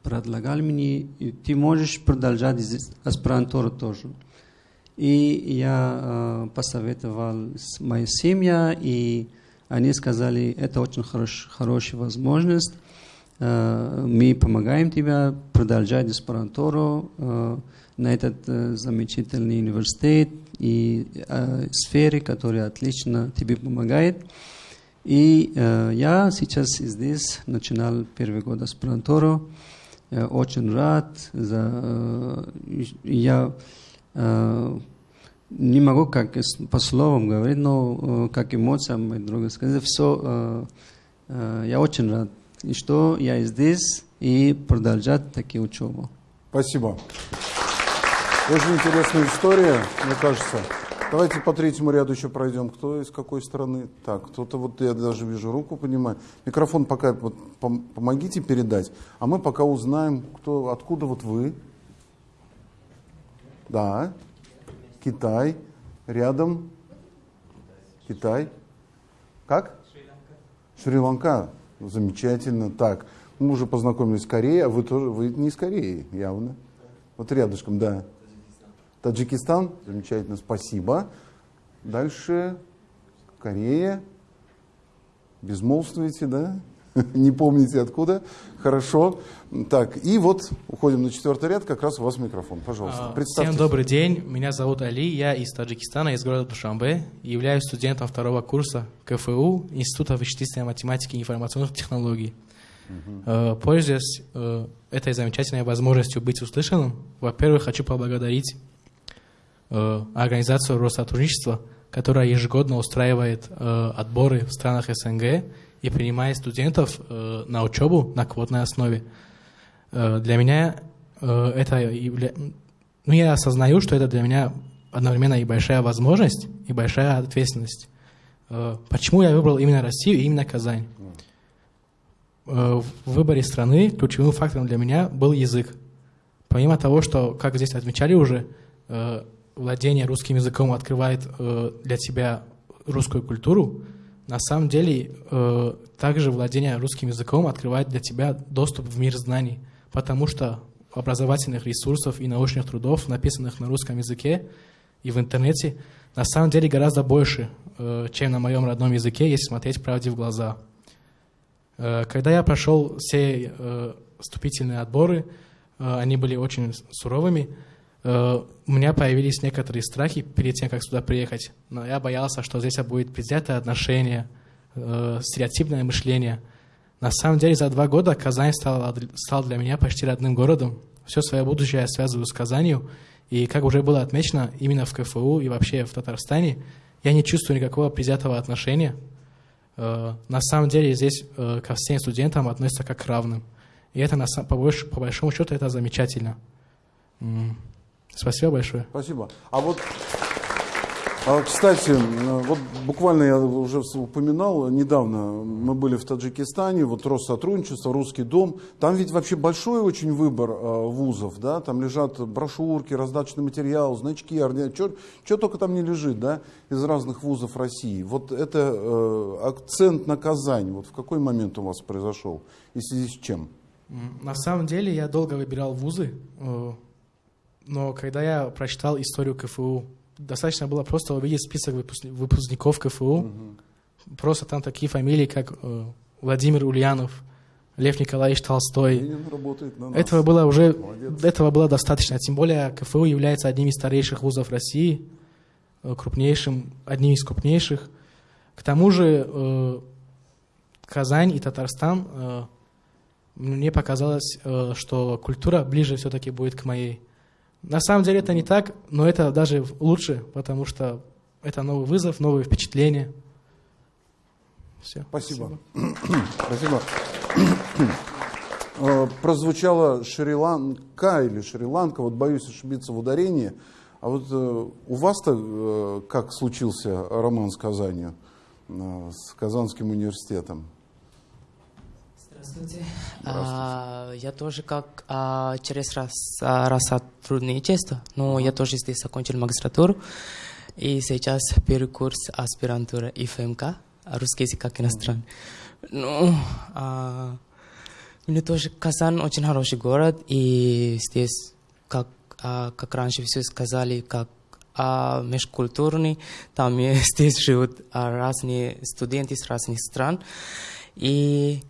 предлагал мне, ты можешь продолжать аспирантуру тоже. И я э, посоветовал с моей семьей, и они сказали, это очень хорош, хорошая возможность, э, мы помогаем тебе продолжать аспирантуру э, на этот э, замечательный университет и э, сфере, которая отлично тебе помогает. И э, я сейчас здесь начинал первый год аспирантуру. Очень рад. За, я не могу как по словам говорить, но как эмоциям мои друга сказали, все, я очень рад, и что я здесь и продолжать такие учебу. Спасибо. Очень интересная история, мне кажется. Давайте по третьему ряду еще пройдем. Кто из какой страны? Так, кто-то вот я даже вижу руку, понимаю. Микрофон пока вот, пом- помогите передать, а мы пока узнаем, кто, откуда вот вы. Да, Китай, рядом. Китай. Как? Шри-Ланка. Ну, Замечательно. Так, мы уже познакомились с Кореей, а вы тоже, вы не из Кореи, явно. Вот рядышком, да. Таджикистан. Замечательно, спасибо. Дальше Корея. Безмолвствуете, да? (laughs) Не помните откуда. Хорошо. Так, и вот уходим на четвертый ряд, как раз у вас микрофон. Пожалуйста, А, представьтесь. Всем добрый день, меня зовут Али, я из Таджикистана, из города Душанбе, и являюсь студентом второго курса КФУ Института вычислительной математики и информационных технологий. Э, Пользуясь э, этой замечательной возможностью быть услышанным, во-первых, хочу поблагодарить э, организацию Россотрудничества, которая ежегодно устраивает э, отборы в странах СНГ и принимает студентов э, на учебу на квотной основе. Э, Для меня это ну, я осознаю, что это для меня одновременно и большая возможность, и большая ответственность. Почему я выбрал именно Россию и именно Казань? В выборе страны ключевым фактором для меня был язык. Помимо того, что, как здесь отмечали уже, владение русским языком открывает э, для тебя русскую культуру, на самом деле э, также владение русским языком открывает для тебя доступ в мир знаний, потому что образовательных ресурсов и научных трудов, написанных на русском языке и в интернете, на самом деле гораздо больше, э, чем на моем родном языке, если смотреть правде в глаза. Э, Когда я прошел все э, вступительные отборы, э, они были очень суровыми, у меня появились некоторые страхи перед тем, как сюда приехать. Но я боялся, что здесь будет предвзятое отношение, э, стереотипное мышление. На самом деле за два года Казань стала, стал для меня почти родным городом. Все свое будущее я связываю с Казанью. И, как уже было отмечено, именно в КФУ и вообще в Татарстане я не чувствую никакого предвзятого отношения. Э, На самом деле здесь э, ко всем студентам относятся как к равным. И это, по, больш- по большому счету, это замечательно. М. Спасибо большое. Спасибо. А вот, а, кстати, э, вот буквально я уже упоминал, недавно мы были в Таджикистане, вот Россотрудничество, Русский дом. Там ведь вообще большой очень выбор э, вузов, да, там лежат брошюрки, раздаточный материал, значки, что только там не лежит, да, из разных вузов России. Вот это э, акцент на Казань, вот в какой момент у вас произошел и в связи с чем? На самом деле я долго выбирал вузы, но когда я прочитал историю КФУ, достаточно было просто увидеть список выпускни- выпускников КФУ. Просто там такие фамилии, как э, Владимир Ульянов, Лев Николаевич Толстой. На нас. Этого было уже Молодец. этого было достаточно. Тем более КФУ является одним из старейших вузов России, э, крупнейшим, одним из крупнейших. К тому же э, Казань и Татарстан мне показалось, что культура ближе все-таки будет к моей. На самом деле это не так, но это даже лучше, потому что это новый вызов, новые впечатления. Все. Спасибо. Спасибо. Э, Прозвучало Шри-Ланка или Шри-Ланка, вот боюсь ошибиться в ударении. А вот э, у вас-то э, как случился роман с Казанью, с Казанским университетом? Здравствуйте. А, я тоже как а, через раз, а, раз сотрудничество, но я тоже здесь закончил магистратуру. И сейчас первый курс аспирантура ИФМК, русский язык как иностранный. Ну, а, мне тоже Казан очень хороший город, и здесь, как, а, как раньше все сказали, как а, межкультурный, там (laughs) здесь живут а, разные студенты с разных стран. И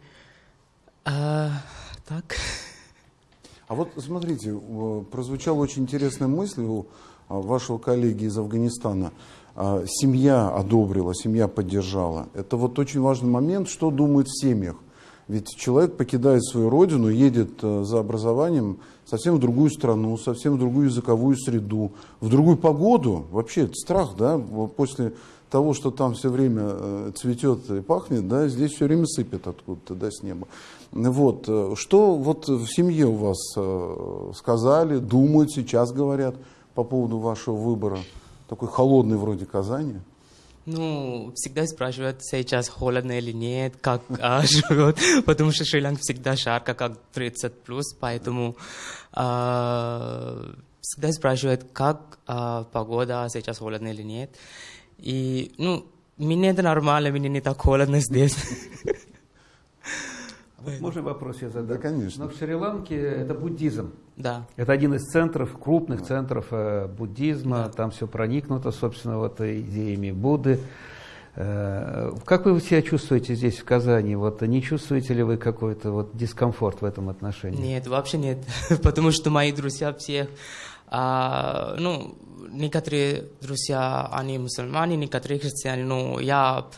а, так. А вот смотрите, прозвучала очень интересная мысль у а, вашего коллеги из Афганистана. А, Семья одобрила, семья поддержала. Это вот очень важный момент, что думают в семьях. Ведь человек покидает свою родину, едет э, за образованием совсем в другую страну, совсем в другую языковую среду, в другую погоду. Вообще это страх, да, после того, что там все время э, цветет и пахнет, да, здесь все время сыпет откуда-то, да, с неба. Вот, э, что вот в семье у вас э, сказали, думают, сейчас говорят по поводу вашего выбора, такой холодный вроде Казани? Ну, всегда спрашивают, сейчас холодно или нет, как а, (laughs) живет, потому что Шри-Ланка всегда жарко, как 30 плюс, поэтому а, всегда спрашивают, как а, погода, сейчас холодно или нет. И, ну, мне это нормально, мне не так холодно здесь. (laughs) Вот можно вопрос я задам? Да, конечно. Но в Шри-Ланке это буддизм. Да. Это один из центров, крупных центров э, буддизма. Там все проникнуто, собственно, вот идеями Будды. Э, как вы себя чувствуете здесь, в Казани? Вот не чувствуете ли вы какой-то вот дискомфорт в этом отношении? Нет, вообще нет, (laughs) потому что мои друзья все, а, ну, некоторые друзья, они мусульмане, некоторые христиане, но я, вс-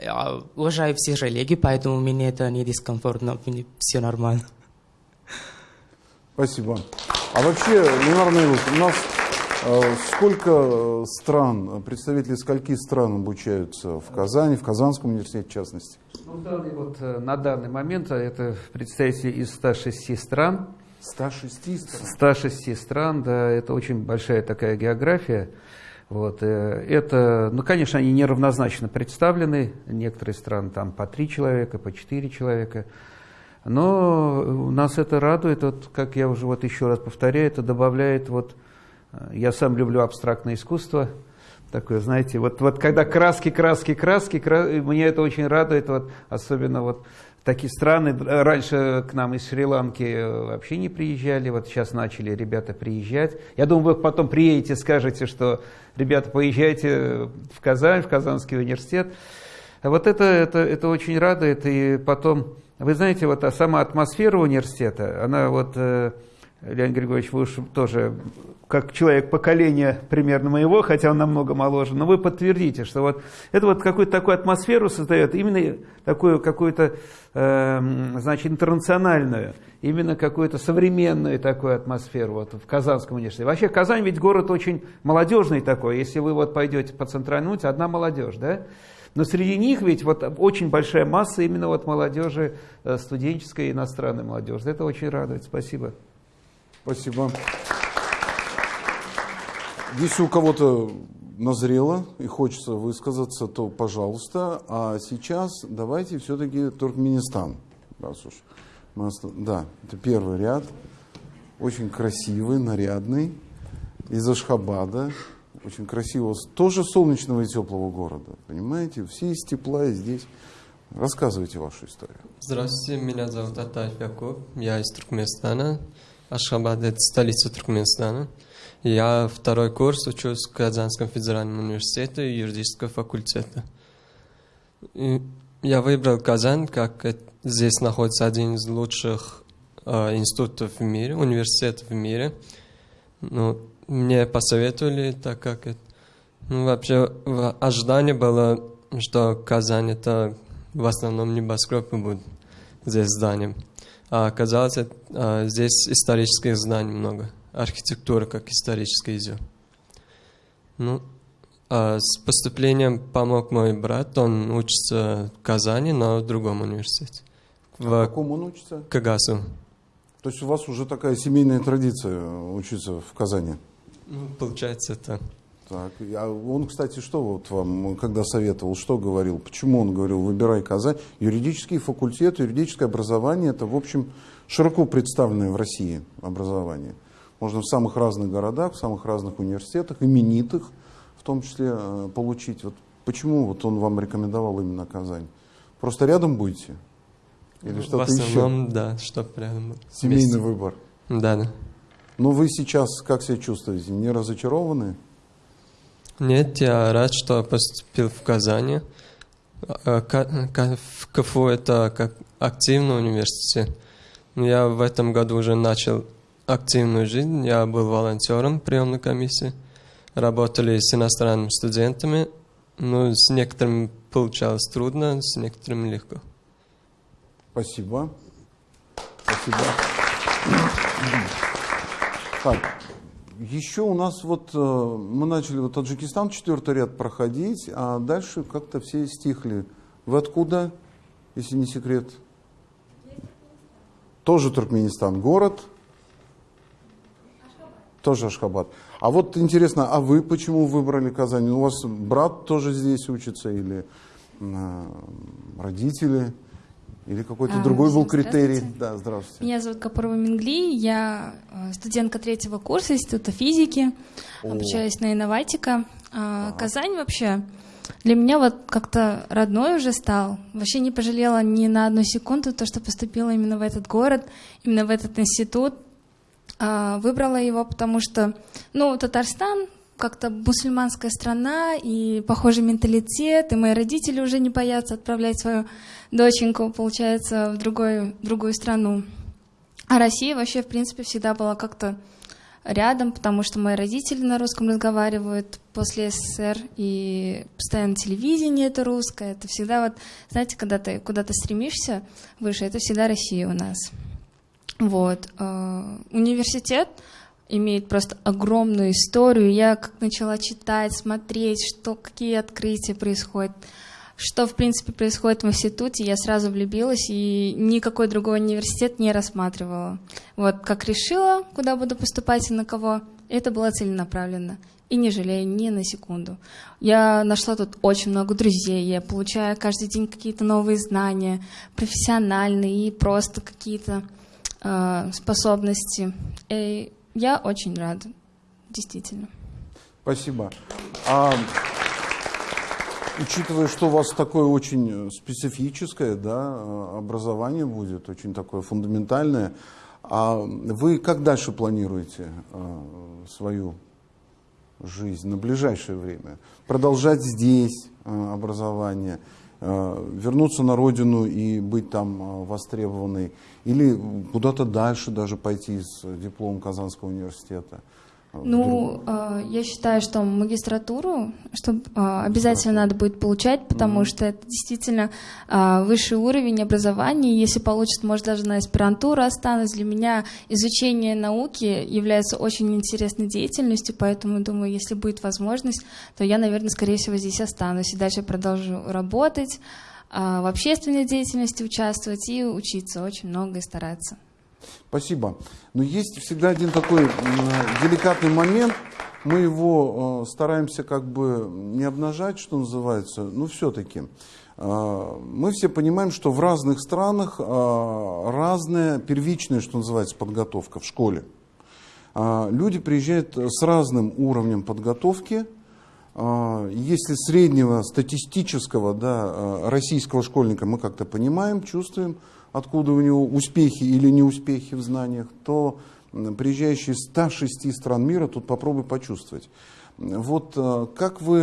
я уважаю все религии, поэтому мне это не дискомфортно, мне все нормально. Спасибо. А вообще, Ленар Наилович, у нас э, сколько стран, представители скольки стран обучаются в Казани, в Казанском университете в частности? Ну, в данный вот, э, на данный момент э, это представители из 106 стран. 106 стран. 106 стран, да, это очень большая такая география. Вот, э, это, ну, конечно, они неравнозначно представлены. Некоторые страны там по три человека, по четыре человека. Но нас это радует, вот, как я уже вот еще раз повторяю, это добавляет вот, э, я сам люблю абстрактное искусство, такое, знаете, вот, вот когда краски, краски, краски, кра... и меня это очень радует, вот, особенно вот такие страны, раньше к нам из Шри-Ланки э, вообще не приезжали, вот сейчас начали ребята приезжать. Я думаю, вы потом приедете, скажете, что, ребята, поезжайте в Казань, в Казанский университет. Вот это, это, это очень радует, и потом, вы знаете, вот а сама атмосфера университета, она вот, э, Леонид Григорьевич, вы уж тоже как человек поколения примерно моего, хотя он намного моложе, но вы подтвердите, что вот это вот какую-то такую атмосферу создает, именно такую какую-то, э, значит, интернациональную, именно какую-то современную такую атмосферу вот в Казанском университете. Вообще Казань ведь город очень молодежный такой, если вы вот пойдете по центральному, одна молодежь, да? Но среди них ведь вот очень большая масса именно вот молодежи, э, студенческой и иностранной молодежи. Это очень радует. Спасибо. Спасибо. Если у кого-то назрело и хочется высказаться, то пожалуйста. А сейчас давайте все-таки Туркменистан. Раз уж Да, это первый ряд. Очень красивый, нарядный. Из Ашхабада. Очень красивого, тоже солнечного и теплого города. Понимаете? Все из тепла и здесь Рассказывайте вашу историю. Здравствуйте, меня зовут Атаев Якуб, я из Туркменистана. Ашхабад – это столица Туркменистана. Я второй курс учусь в Казанском федеральном университете юридического факультета. И я выбрал Казань, как здесь находится один из лучших э, институтов в мире, университетов в мире. Ну, мне посоветовали, так как это, ну, вообще ожидание было, что Казань это в основном небоскребы будут здесь зданием. А оказалось, а, здесь исторических зданий много. Архитектура как историческая идет. Ну, а с поступлением помог мой брат. Он учится в Казани, но в другом университете. А в каком он учится? Кагасу. То есть у вас уже такая семейная традиция учиться в Казани? Ну, получается это. Так, а он, кстати, что вот вам, когда советовал, что говорил? Почему он говорил, выбирай Казань? Юридический факультет, юридическое образование, это, в общем, широко представленное в России образование. Можно в самых разных городах, в самых разных университетах, именитых, в том числе, э, получить. Вот почему вот он вам рекомендовал именно Казань? Просто рядом будете? Или что-то В основном, еще? да, чтобы рядом. Семейный вместе. выбор? Да, да. Но вы сейчас как себя чувствуете? Не разочарованы? Нет, я рад, что поступил в Казани. А, в КФУ это как активный университет. Я в этом году уже начал активную жизнь. Я был волонтером приемной комиссии. Работали с иностранными студентами. Ну, с некоторыми получалось трудно, с некоторыми легко. Спасибо. Спасибо. Так, еще у нас вот, э, мы начали вот Таджикистан, четвертый ряд проходить, а дальше как-то все стихли. Вы откуда, если не секрет? Тоже Туркменистан, город? Ашхабад. Тоже Ашхабад. А вот интересно, а вы почему выбрали Казань? У вас брат тоже здесь учится или э, родители? Или какой-то а, другой был критерий? Да, здравствуйте. Меня зовут Капарова Мингли, я э, студентка третьего курса Института физики, О. обучаюсь на инноватика. А, Казань вообще для меня вот как-то родной уже стал. Вообще не пожалела ни на одну секунду то, что поступила именно в этот город, именно в этот институт. А, выбрала его, потому что, ну, Татарстан как-то мусульманская страна и похожий менталитет, и мои родители уже не боятся отправлять свою доченьку, получается, в другую, в другую страну. А Россия вообще, в принципе, всегда была как-то рядом, потому что мои родители на русском разговаривают после СССР, и постоянно телевидение это русское. Это всегда вот, знаете, когда ты куда-то стремишься выше, это всегда Россия у нас. Вот. Э, университет имеет просто огромную историю. Я как начала читать, смотреть, что, какие открытия происходят, что, в принципе, происходит в институте, я сразу влюбилась и никакой другой университет не рассматривала. Вот как решила, куда буду поступать и на кого, это было целенаправленно. И не жалею ни на секунду. Я нашла тут очень много друзей, я получаю каждый день какие-то новые знания, профессиональные и просто какие-то э, способности. И я очень рада, действительно. Спасибо. А, учитывая, что у вас такое очень специфическое да, образование будет, очень такое фундаментальное, а вы как дальше планируете а, свою жизнь на ближайшее время? Продолжать здесь образование, вернуться на родину и быть там востребованной? Или куда-то дальше даже пойти с дипломом Казанского университета? Ну, э, я считаю, что магистратуру что, э, обязательно надо будет получать, потому mm-hmm. что это действительно э, высший уровень образования. Если получит, может, даже на аспирантуру останусь. Для меня изучение науки является очень интересной деятельностью, поэтому, думаю, если будет возможность, то я, наверное, скорее всего, здесь останусь и дальше продолжу работать. А, в общественной деятельности участвовать и учиться очень много и стараться. Спасибо. Но есть всегда один такой деликатный момент. Мы его э, стараемся как бы не обнажать, что называется, но все-таки. Э, мы все понимаем, что в разных странах разная первичная, что называется, подготовка в школе. Люди приезжают с разным уровнем подготовки, а, если среднего статистического да, российского школьника мы как-то понимаем, чувствуем, откуда у него успехи или неуспехи в знаниях, то приезжающие из 106 стран мира тут попробуй почувствовать. Вот как вы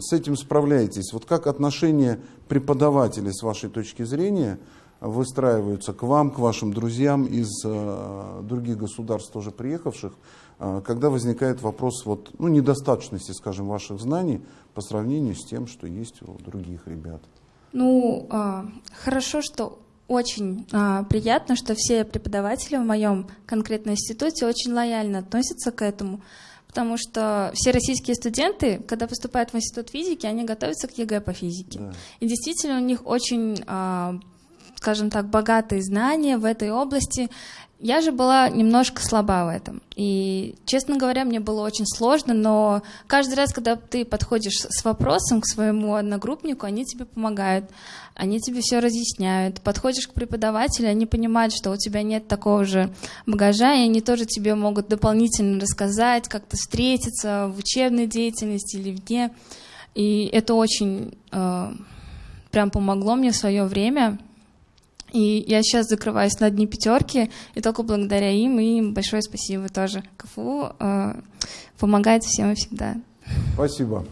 с этим справляетесь? Вот как отношения преподавателей с вашей точки зрения выстраиваются к вам, к вашим друзьям из других государств, тоже приехавших, когда возникает вопрос вот, ну, недостаточности, скажем, ваших знаний по сравнению с тем, что есть у других ребят? Ну, э, хорошо, что очень э, приятно, что все преподаватели в моем конкретном институте очень лояльно относятся к этому, потому что все российские студенты, когда поступают в институт физики, они готовятся к ЕГЭ по физике. Да. И действительно у них очень, э, скажем так, богатые знания в этой области. Я же была немножко слаба в этом. И, честно говоря, мне было очень сложно, но каждый раз, когда ты подходишь с вопросом к своему одногруппнику, они тебе помогают, они тебе все разъясняют. Подходишь к преподавателю, они понимают, что у тебя нет такого же багажа, и они тоже тебе могут дополнительно рассказать, как-то встретиться в учебной деятельности или вне. И это очень э, прям помогло мне в свое время. И я сейчас закрываюсь на дни пятерки, и только благодаря им, и им большое спасибо тоже. КФУ э, помогает всем и всегда. Спасибо.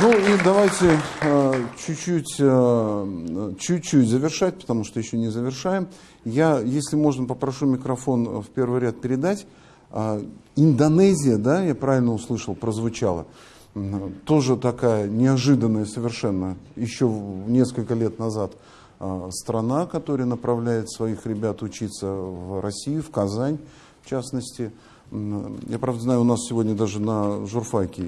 Ну и давайте э, чуть-чуть, э, чуть-чуть завершать, потому что еще не завершаем. Я, если можно, попрошу микрофон в первый ряд передать. Э, Индонезия, да, я правильно услышал, прозвучало. Тоже такая неожиданная совершенно, еще несколько лет назад страна, которая направляет своих ребят учиться в Россию, в Казань, в частности. Я, правда, знаю, у нас сегодня даже на журфаке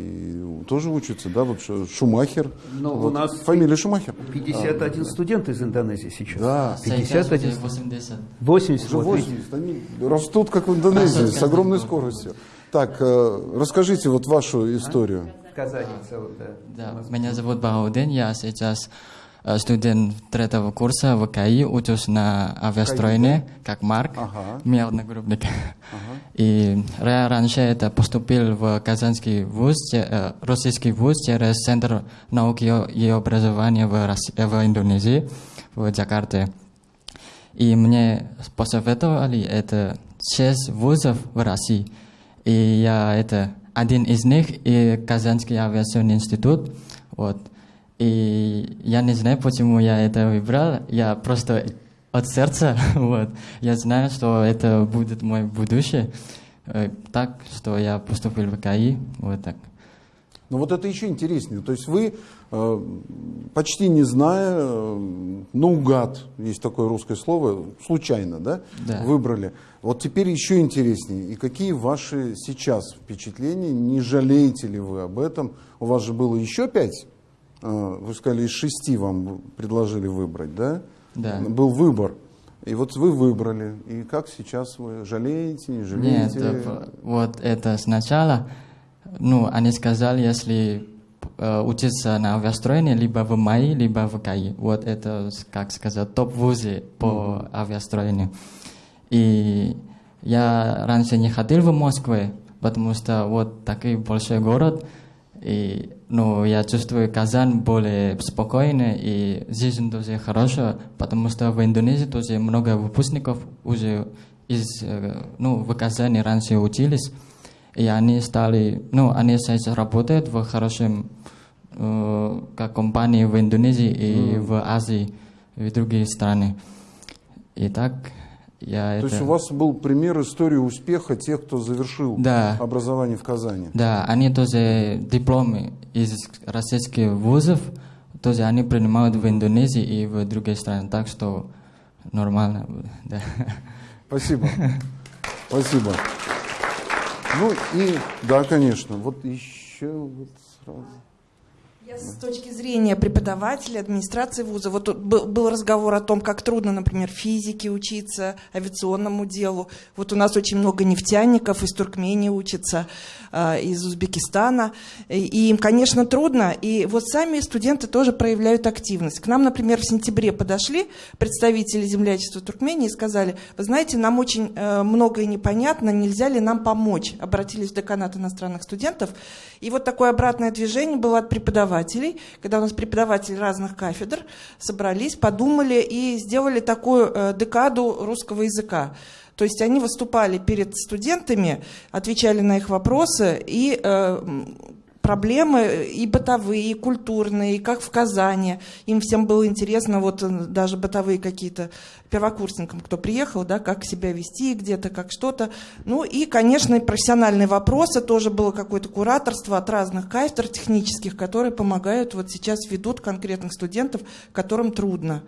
тоже учатся, да, вот Шумахер. Но вот, у нас фамилия Шумахер. 51 а, студент из Индонезии сейчас. Да. 51. 80. 80. Уже 80. Они растут, как в Индонезии, с огромной скоростью. Так, э, расскажите вот вашу историю. В Казани целую, да. Да, меня зовут Бауден, я сейчас Э, студент третьего курса в КАИ, учусь на авиастроение, как Марк, ага. мой одногруппник. Ага. И я раньше это поступил в Казанский вуз, э, российский вуз через Центр науки и образования в, России, в Индонезии, в Джакарте. И мне посоветовали это шесть вузов в России. И я это один из них и Казанский авиационный институт. Вот. И я не знаю, почему я это выбрал. Я просто от сердца, (laughs) вот. Я знаю, что это будет мое будущее. Э, так, что я поступил в КАИ, вот так. Ну вот это еще интереснее. То есть вы, э, почти не зная, э, наугад, есть такое русское слово, случайно, да, да, выбрали. Вот теперь еще интереснее. И какие ваши сейчас впечатления? Не жалеете ли вы об этом? У вас же было еще пять вы сказали, из шести вам предложили выбрать, да? Да. Был выбор. И вот вы выбрали. И как сейчас вы жалеете, не жалеете? Нет, вот это сначала, ну, они сказали, если э, учиться на авиастроении, либо в МАИ, либо в КАИ. Вот это, как сказать, топ-вузы по авиастроению. И я раньше не ходил в Москву, потому что вот такой большой город, и ну, я чувствую Казань более спокойно и жизнь тоже хорошая, потому что в Индонезии тоже много выпускников уже из, э, ну, в Казани раньше учились, и они стали, ну, они сейчас работают в хорошем э, как компании в Индонезии и mm. в Азии, в другие страны. И так я То это... есть у вас был пример истории успеха тех, кто завершил да. образование в Казани? Да, они тоже дипломы из российских вузов, тоже они принимают в Индонезии и в другие страны, так что нормально. Да. Спасибо. Спасибо. Ну и, да, конечно, вот еще вот сразу. С точки зрения преподавателя, администрации вуза, вот был разговор о том, как трудно, например, физике учиться, авиационному делу. Вот у нас очень много нефтяников из Туркмении учатся, а, из Узбекистана. И им, конечно, трудно. И вот сами студенты тоже проявляют активность. К нам, например, в сентябре подошли представители землячества Туркмении и сказали, вы знаете, нам очень э, многое непонятно, нельзя ли нам помочь? Обратились в деканат иностранных студентов. И вот такое обратное движение было от преподавателей преподавателей, когда у нас преподаватели разных кафедр собрались, подумали и сделали такую э, декаду русского языка. То есть они выступали перед студентами, отвечали на их вопросы и э, проблемы и бытовые, и культурные, и как в Казани. Им всем было интересно, вот э, даже бытовые какие-то первокурсникам, кто приехал, да, как себя вести где-то, как что-то. Ну и, конечно, профессиональные вопросы, тоже было какое-то кураторство от разных кафедр технических, которые помогают, вот сейчас ведут конкретных студентов, которым трудно.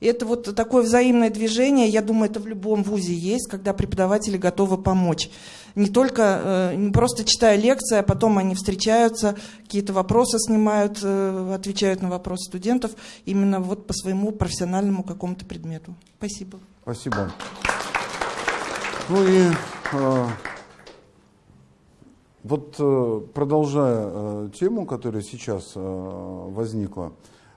И это вот такое взаимное движение, я думаю, это в любом вузе есть, когда преподаватели готовы помочь. Не только, э, не просто читая лекции, а потом они встречаются, какие-то вопросы снимают, э, отвечают на вопросы студентов, именно вот по своему профессиональному какому-то предмету. Спасибо. Спасибо. Ну и э, вот продолжая э, тему, которая сейчас э, возникла,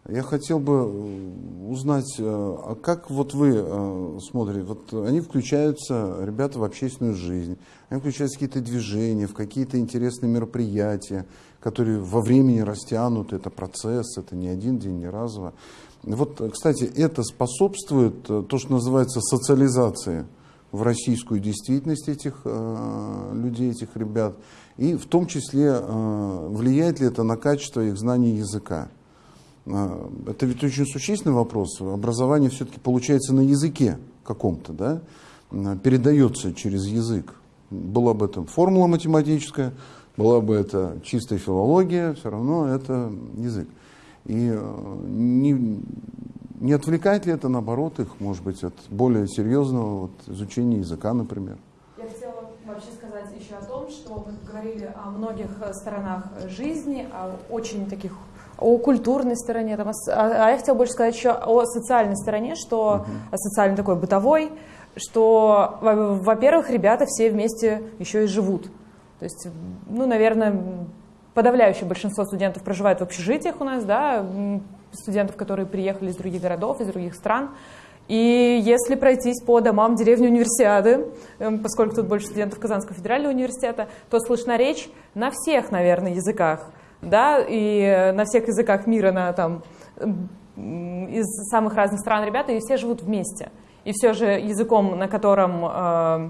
я хотел бы э, узнать, э, а как вот вы э, смотрите, вот они включаются, ребята, в общественную жизнь, они включаются в какие-то движения, в какие-то интересные мероприятия, которые во времени растянут, это процесс, это не один день, не разово. Вот, кстати, это способствует то, что называется социализацией в российскую действительность этих людей, этих ребят, и в том числе влияет ли это на качество их знаний языка. А, это ведь очень существенный вопрос. Образование все-таки получается на языке каком-то, да? А, передается через язык. Была бы это формула математическая, была бы это чистая филология, все равно это язык. И э, не, не отвлекает ли это, наоборот, их, может быть, от более серьезного вот, изучения языка, например? Я хотела вообще сказать еще о том, что мы говорили о многих сторонах жизни, о очень таких о культурной стороне, там, а, а я хотела больше сказать еще о социальной стороне, что угу. о социальной такой бытовой, что, во-первых, ребята все вместе еще и живут. То есть, ну, наверное, подавляющее большинство студентов проживает в общежитиях у нас, да, студентов, которые приехали из других городов, из других стран. И если пройтись по домам деревни универсиады, эм, поскольку тут больше студентов Казанского федерального университета, то слышна речь на всех, наверное, языках да, и на всех языках мира, на, там, из самых разных стран ребята, и все живут вместе. И все же языком, на котором э,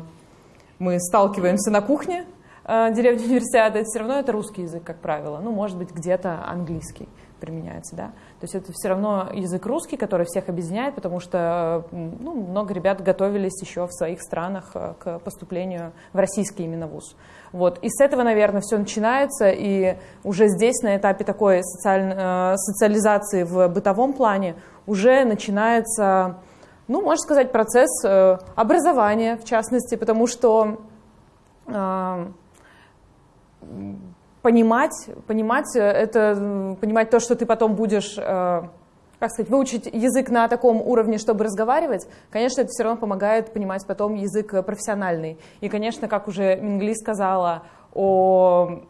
мы сталкиваемся на кухне э, деревни (laughs) универсиады, все равно это русский язык, как правило. Ну, может быть, где-то английский применяется, да. То есть это все равно язык русский, который всех объединяет, потому что ну, много ребят готовились еще в своих странах э, к поступлению в российский именно вуз. Вот. И с этого, наверное, все начинается, и уже здесь, на этапе такой социаль... Э, социализации в бытовом плане, уже начинается, ну, можно сказать, процесс э, образования, в частности, потому что понимать, понимать это, понимать то, что ты потом будешь как сказать, выучить язык на таком уровне, чтобы разговаривать, конечно, это все равно помогает понимать потом язык профессиональный. И, конечно, как уже Мингли сказала о,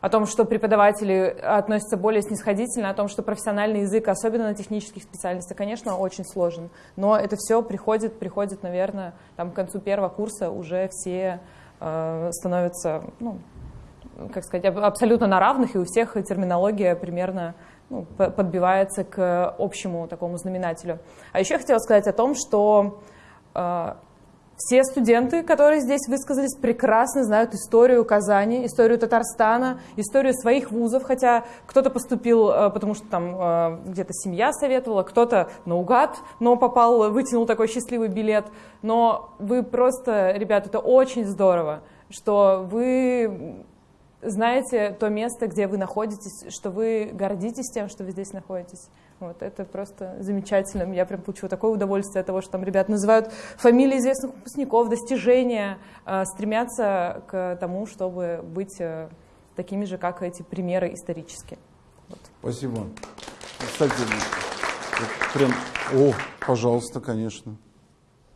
о том, что преподаватели относятся более снисходительно, о том, что профессиональный язык, особенно на технических специальностях, конечно, очень сложен. Но это все приходит, приходит, наверное, там, к концу первого курса уже все э, становятся, ну, как сказать, абсолютно на равных, и у всех терминология примерно ну, подбивается к общему такому знаменателю. А еще я хотела сказать о том, что э, все студенты, которые здесь высказались, прекрасно знают историю Казани, историю Татарстана, историю своих вузов, хотя кто-то поступил, э, потому что там э, где-то семья советовала, кто-то наугад, но попал, вытянул такой счастливый билет. Но вы просто, ребята, это очень здорово, что вы знаете то место, где вы находитесь, что вы гордитесь тем, что вы здесь находитесь. Вот, это просто замечательно. Я прям получила такое удовольствие от того, что там ребят называют фамилии известных выпускников, достижения, э, стремятся к тому, чтобы быть э, такими же, как эти примеры исторические. Вот. Спасибо. Кстати, прям, о, пожалуйста, конечно.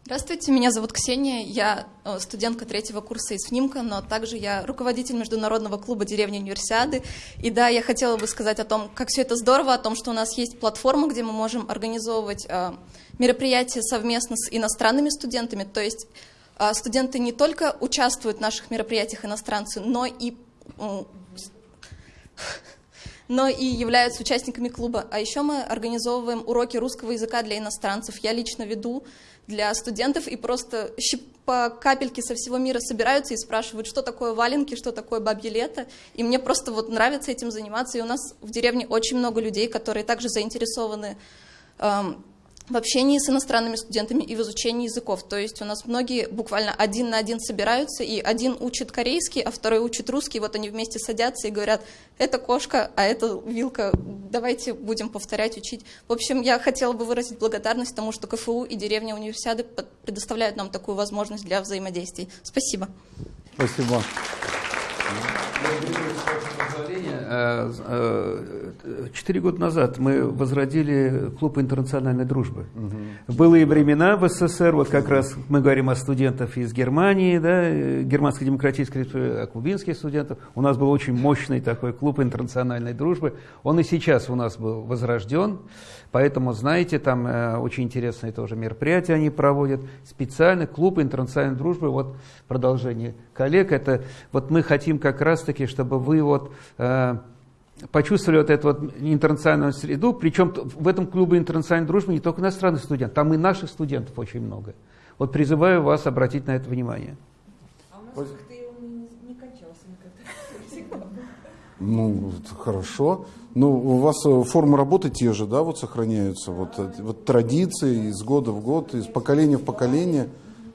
Здравствуйте, меня зовут Ксения, я э, студентка третьего курса из ФНИМКа, но также я руководитель международного клуба деревни Универсиады. И да, я хотела бы сказать о том, как все это здорово, о том, что у нас есть платформа, где мы можем организовывать э, мероприятия совместно с иностранными студентами. То есть э, студенты не только участвуют в наших мероприятиях иностранцы, но и но и являются участниками клуба. А еще мы организовываем уроки русского языка для иностранцев. Я лично веду для студентов, и просто по капельке со всего мира собираются и спрашивают, что такое валенки, что такое бабье лето. И мне просто вот нравится этим заниматься. И у нас в деревне очень много людей, которые также заинтересованы эм, в общении с иностранными студентами и в изучении языков. То есть у нас многие буквально один на один собираются, и один учит корейский, а второй учит русский. Вот они вместе садятся и говорят, это кошка, а это вилка, давайте будем повторять, учить. В общем, я хотела бы выразить благодарность тому, что КФУ и деревня универсиады предоставляют нам такую возможность для взаимодействий. Спасибо. Спасибо. Э, э, четыре года назад мы возродили клуб интернациональной дружбы. Угу. Былые времена в СССР, вот как раз мы говорим о студентах из Германии, да, Германской демократической республики, о кубинских студентах. У нас был очень мощный такой клуб интернациональной дружбы. Он и сейчас у нас был возрожден. Поэтому, знаете, там э, очень интересные тоже мероприятия они проводят. Специальный клуб интернациональной дружбы, вот продолжение коллег, это вот мы хотим как раз-таки, чтобы вы вот э, почувствовали вот эту вот интернациональную среду, причем в этом клубе интернациональной дружбы не только иностранных студентов, там и наших студентов очень много. Вот призываю вас обратить на это внимание. А у нас не кончался никогда. Ну, хорошо. Ну, у вас э, формы работы те же, да, вот сохраняются, вот, э, вот традиции из года в год, из поколения в поколение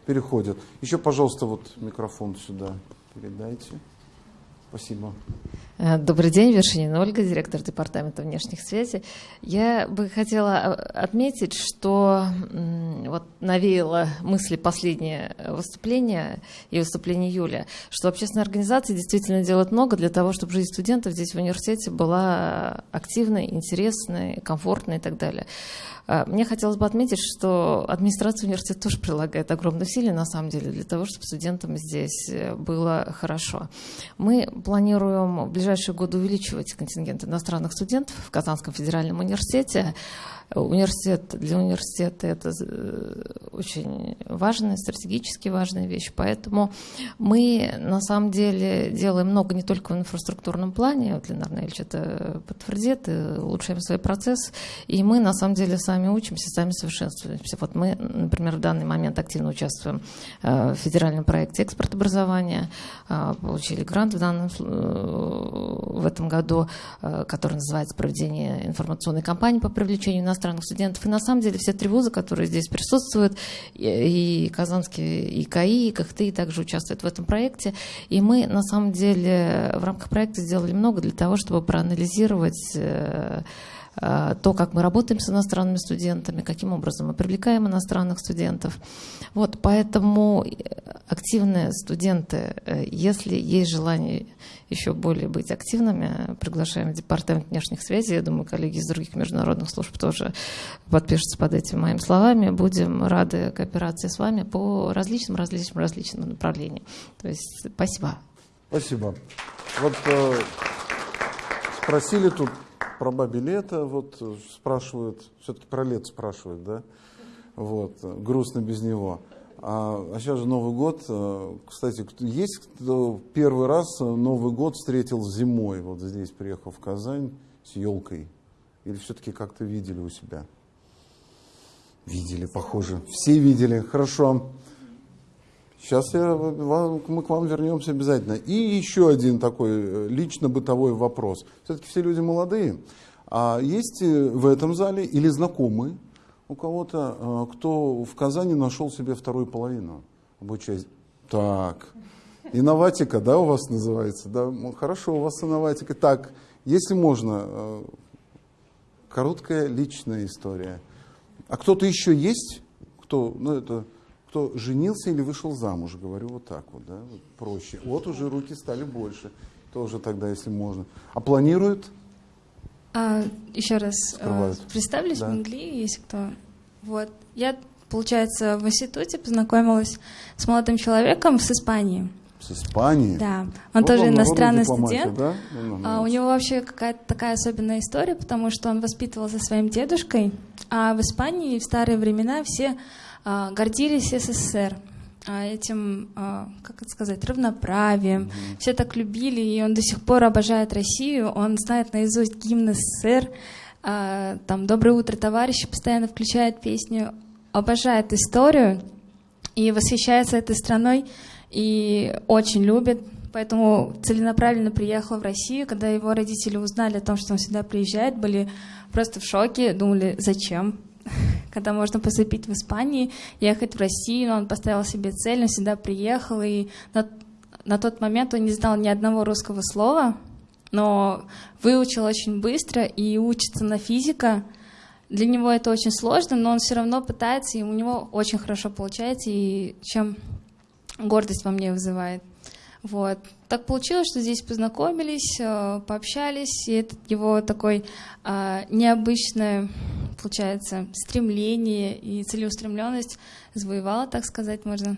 переходят. Еще, пожалуйста, вот микрофон сюда передайте. Спасибо. Э, добрый день, Вершинина Ольга, директор департамента внешних связей. Я бы хотела э, отметить, что вот навеяло мысли последнее выступление и выступление Юля, что общественные организации действительно делают много для того, чтобы жизнь студентов здесь в университете была активной, интересной, комфортной и так далее. А, мне хотелось бы отметить, что администрация университета тоже прилагает огромные усилия, на самом деле, для того, чтобы студентам здесь э, было хорошо. Мы планируем в ближайшие годы увеличивать контингент иностранных студентов в Казанском федеральном университете. Университет для университета это э, очень важная, стратегически важная вещь. Поэтому мы на самом деле делаем много не только в инфраструктурном плане, вот Ленар Ильич это подтвердит, и улучшаем свои процессы. И мы на самом деле сами учимся, сами совершенствуемся. Вот мы, например, в данный момент активно участвуем э, в федеральном проекте экспорт образования, э, получили грант в, данном, в этом году, который называется «Проведение информационной кампании по привлечению нас иностранных студентов. И на самом деле все три вуза, которые здесь присутствуют, и Казанский, и КАИ, и КХТИ также участвуют в этом проекте. И мы на самом деле в рамках проекта сделали много для того, чтобы проанализировать э, то, как мы работаем с иностранными студентами, каким образом мы привлекаем иностранных студентов. Вот, поэтому активные студенты, э, если есть желание еще более быть активными. Приглашаем в Департамент внешних связей. Я думаю, коллеги из других международных служб тоже подпишутся под этими моими словами. Будем рады кооперации с вами по различным, различным, различным направлениям. То есть спасибо. Спасибо. Вот э, спросили тут про бабе лето, вот э, спрашивают, все-таки про лето спрашивают, да? Вот, грустно без него. А, а сейчас же Новый год. Э, кстати, есть кто первый раз Новый год встретил зимой, вот здесь приехал в Казань с елкой? Или все-таки как-то видели у себя? Видели, похоже. Все видели. Хорошо. Сейчас я, мы к вам вернемся обязательно. И еще один такой э, лично бытовой вопрос. Все-таки все люди молодые. А есть э, в этом зале или знакомые, у кого-то, э, кто в Казани нашел себе вторую половину, обучаясь. Так, инноватика, да, у вас называется? Да? Хорошо, у вас инноватика. Так, если можно, короткая личная история. А кто-то еще есть, кто, ну это, кто женился или вышел замуж, говорю вот так вот, да, проще. Вот уже руки стали больше, тоже тогда, если можно. А планируют? А, еще раз э, Скрывают. представлюсь Да. в Англии, если кто. Вот. Я, получается, в институте познакомилась с молодым человеком с Испании. С Испании? Да. Он Вот тоже вам иностранный студент. да? Ну, А, у него вообще какая-то такая особенная история, потому что он воспитывался своим дедушкой, а в Испании в старые времена все гордились СССР а, этим, а, как это сказать, равноправием. Все так любили, и он до сих пор обожает Россию. Он знает наизусть гимн СССР. а, там «Доброе утро, товарищи» постоянно включает песню. Обожает историю и восхищается этой страной и очень любит. Поэтому целенаправленно приехал в Россию. Когда его родители узнали о том, что он сюда приезжает, были просто в шоке, думали, зачем? Когда можно поступить в Испании, ехать в Россию, он поставил себе цель, он сюда приехал, и на, на тот момент он не знал ни одного русского слова, но выучил очень быстро и учится на физика. Для него это очень сложно, но он все равно пытается, и у него очень хорошо получается, и чем гордость во мне вызывает. Вот. Так получилось, что здесь познакомились, э, пообщались, и это его такой а, необычное, получается, стремление и целеустремленность завоевала, так сказать, можно.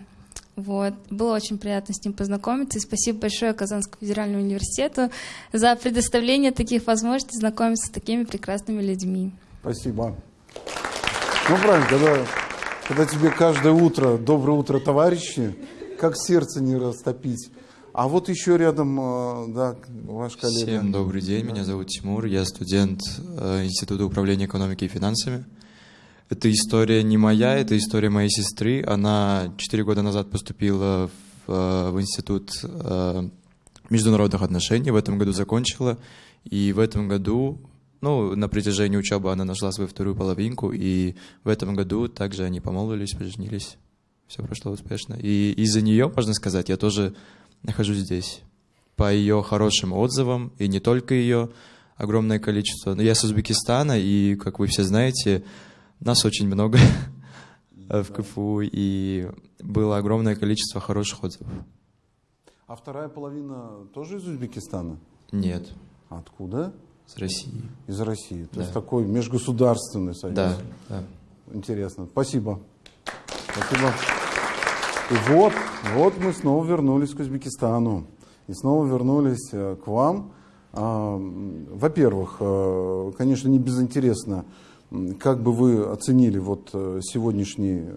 Вот. Было очень приятно с ним познакомиться. И спасибо большое Казанскому федеральному университету за предоставление таких возможностей знакомиться с такими прекрасными людьми. Спасибо. Ну, правильно, когда, когда тебе каждое утро «Доброе утро, товарищи», как сердце не растопить. А вот еще рядом, э, да, ваш коллега. Всем добрый день, меня зовут Тимур, я студент э, Института управления экономикой и финансами. Эта история не моя, это история моей сестры. Она четыре года назад поступила в, э, в Институт международных отношений, в этом году закончила. И в этом году, ну, на протяжении учебы она нашла свою вторую половинку, и в этом году также они помолвились, поженились. Все прошло успешно. И из-за нее, можно сказать, я тоже нахожусь здесь. По ее хорошим отзывам, и не только ее, огромное количество. Но я с Узбекистана, и, как вы все знаете, нас очень много (laughs) в КФУ, и было огромное количество хороших отзывов. А вторая половина тоже из Узбекистана? Нет. Откуда? Из России. Из России. То Да. есть такой межгосударственный союз. Да, да. Интересно. Спасибо. Спасибо. И вот, вот мы снова вернулись к Узбекистану. И снова вернулись э, к вам. А, Во-первых, э, конечно, не безинтересно, как бы вы оценили вот э, сегодняшний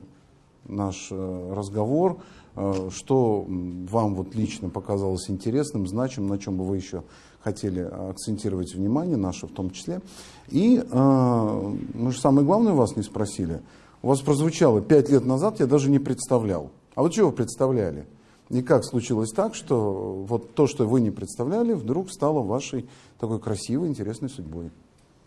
наш разговор, что вам вот лично показалось интересным, значимым, на чем бы вы еще хотели акцентировать внимание, наше в том числе. И мы же самое главное вас не спросили. У вас прозвучало пять лет назад, я даже не представлял. А вот чего вы представляли? И как случилось так, что вот то, что вы не представляли, вдруг стало вашей такой красивой, интересной судьбой?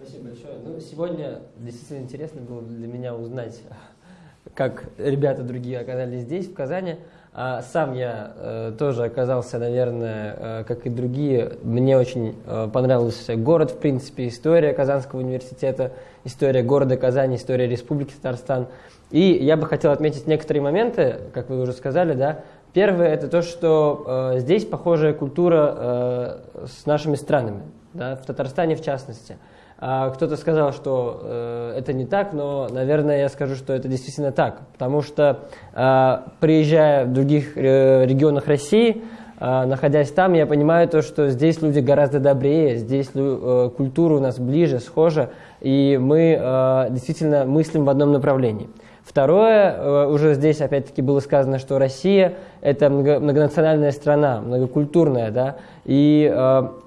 Спасибо большое. Ну, сегодня действительно интересно было для меня узнать, (laughs) как ребята другие оказались здесь, в Казани. А сам я э, тоже оказался, наверное, э, как и другие. Мне очень э, понравился город, в принципе, история Казанского университета, история города Казани, история Республики Татарстан. И я бы хотел отметить некоторые моменты, как вы уже сказали, да. Первое это то, что э, здесь похожая культура э, с нашими странами, да, в Татарстане в частности. А Кто-то сказал, что э, это не так, но, наверное, я скажу, что это действительно так. Потому что, э, приезжая в других э, регионах России, э, находясь там, я понимаю то, что здесь люди гораздо добрее, здесь э, культура у нас ближе, схожа, и мы действительно мыслим в одном направлении. Второе, уже здесь опять-таки было сказано, что Россия – это много- многонациональная страна, многокультурная, да, и,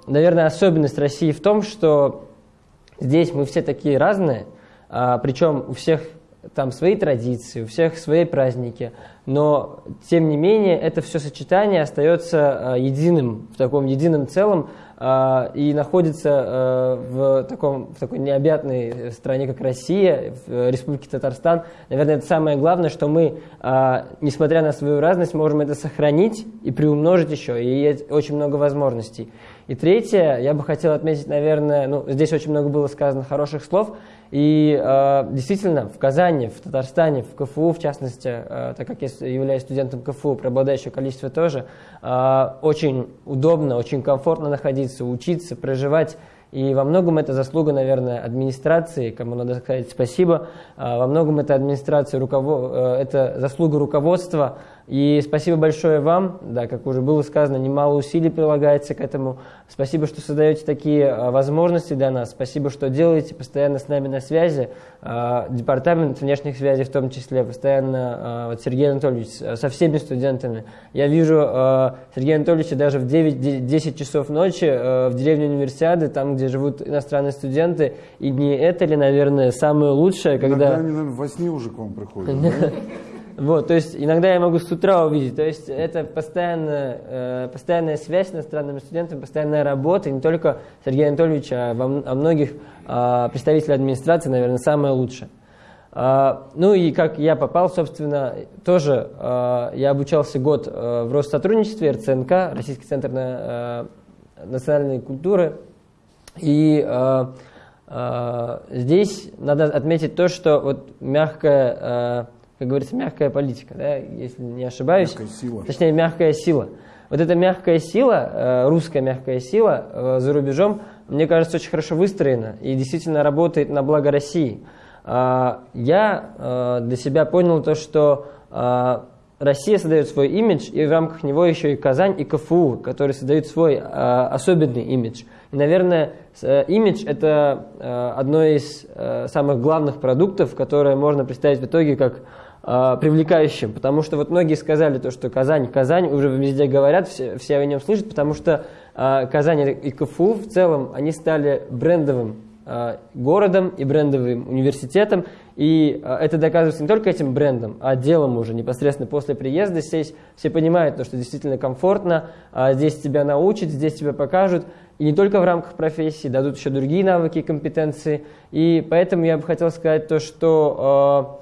наверное, особенность России в том, что Здесь мы все такие разные, а, причем у всех там свои традиции, у всех свои праздники, но тем не менее это все сочетание остается а, единым, в таком едином целом а, и находится а, в, таком, в такой необъятной стране, как Россия, в э, Республике Татарстан. Наверное, это самое главное, что мы, а, несмотря на свою разность, можем это сохранить и приумножить еще, и есть очень много возможностей. И третье, я бы хотел отметить, наверное, ну, здесь очень много было сказано хороших слов, и э, действительно в Казани, в Татарстане, в КФУ, в частности, э, так как я являюсь студентом КФУ, преобладающее количество тоже, э, очень удобно, очень комфортно находиться, учиться, проживать. И во многом это заслуга, наверное, администрации, кому надо сказать спасибо. А, во многом это администрация, руковод... Э, это заслуга руководства. И спасибо большое вам, да, как уже было сказано, немало усилий прилагается к этому. Спасибо, что создаете такие а, возможности для нас. Спасибо, что делаете постоянно с нами на связи. А, департамент внешних связей в том числе, постоянно, вот Сергей Анатольевич, со всеми студентами. Я вижу Сергея Анатольевича даже в 9-10 часов ночи в деревне Универсиады, там, где живут иностранные студенты. И не это ли, наверное, самое лучшее, когда... Иногда они, наверное, во сне уже к вам приходят, (laughs) Вот, то есть иногда я могу с утра увидеть. То есть это постоянная, э, постоянная связь с иностранными студентами, постоянная работа, не только Сергея Анатольевича, а во, а многих э, представителей администрации, наверное, самое лучшее. Э, ну и как я попал, собственно, тоже э, я обучался год э, в Россотрудничестве, РЦНК, Российский центр на, э, национальной культуры. И э, э, здесь надо отметить то, что вот мягкая... Э, как говорится, мягкая политика, да, если не ошибаюсь. Мягкая сила. Точнее, мягкая сила. Вот эта мягкая сила, э, русская мягкая сила э, за рубежом, мне кажется, очень хорошо выстроена и действительно работает на благо России. А, я э, для себя понял то, что Россия создает свой имидж, и в рамках него еще и Казань, и КФУ, которые создают свой особенный имидж. И, наверное, имидж – это одно из самых главных продуктов, которое можно представить в итоге как э, привлекающим, потому что вот многие сказали то, что Казань, Казань, уже везде говорят, все, все о нем слышат, потому что э, Казань и КФУ в целом, они стали брендовым э, городом и брендовым университетом, и э, это доказывается не только этим брендом, а делом уже непосредственно после приезда. Здесь все понимают, то, что действительно комфортно, э, здесь тебя научат, здесь тебя покажут, и не только в рамках профессии, дадут еще другие навыки компетенции, и поэтому я бы хотел сказать то, что э,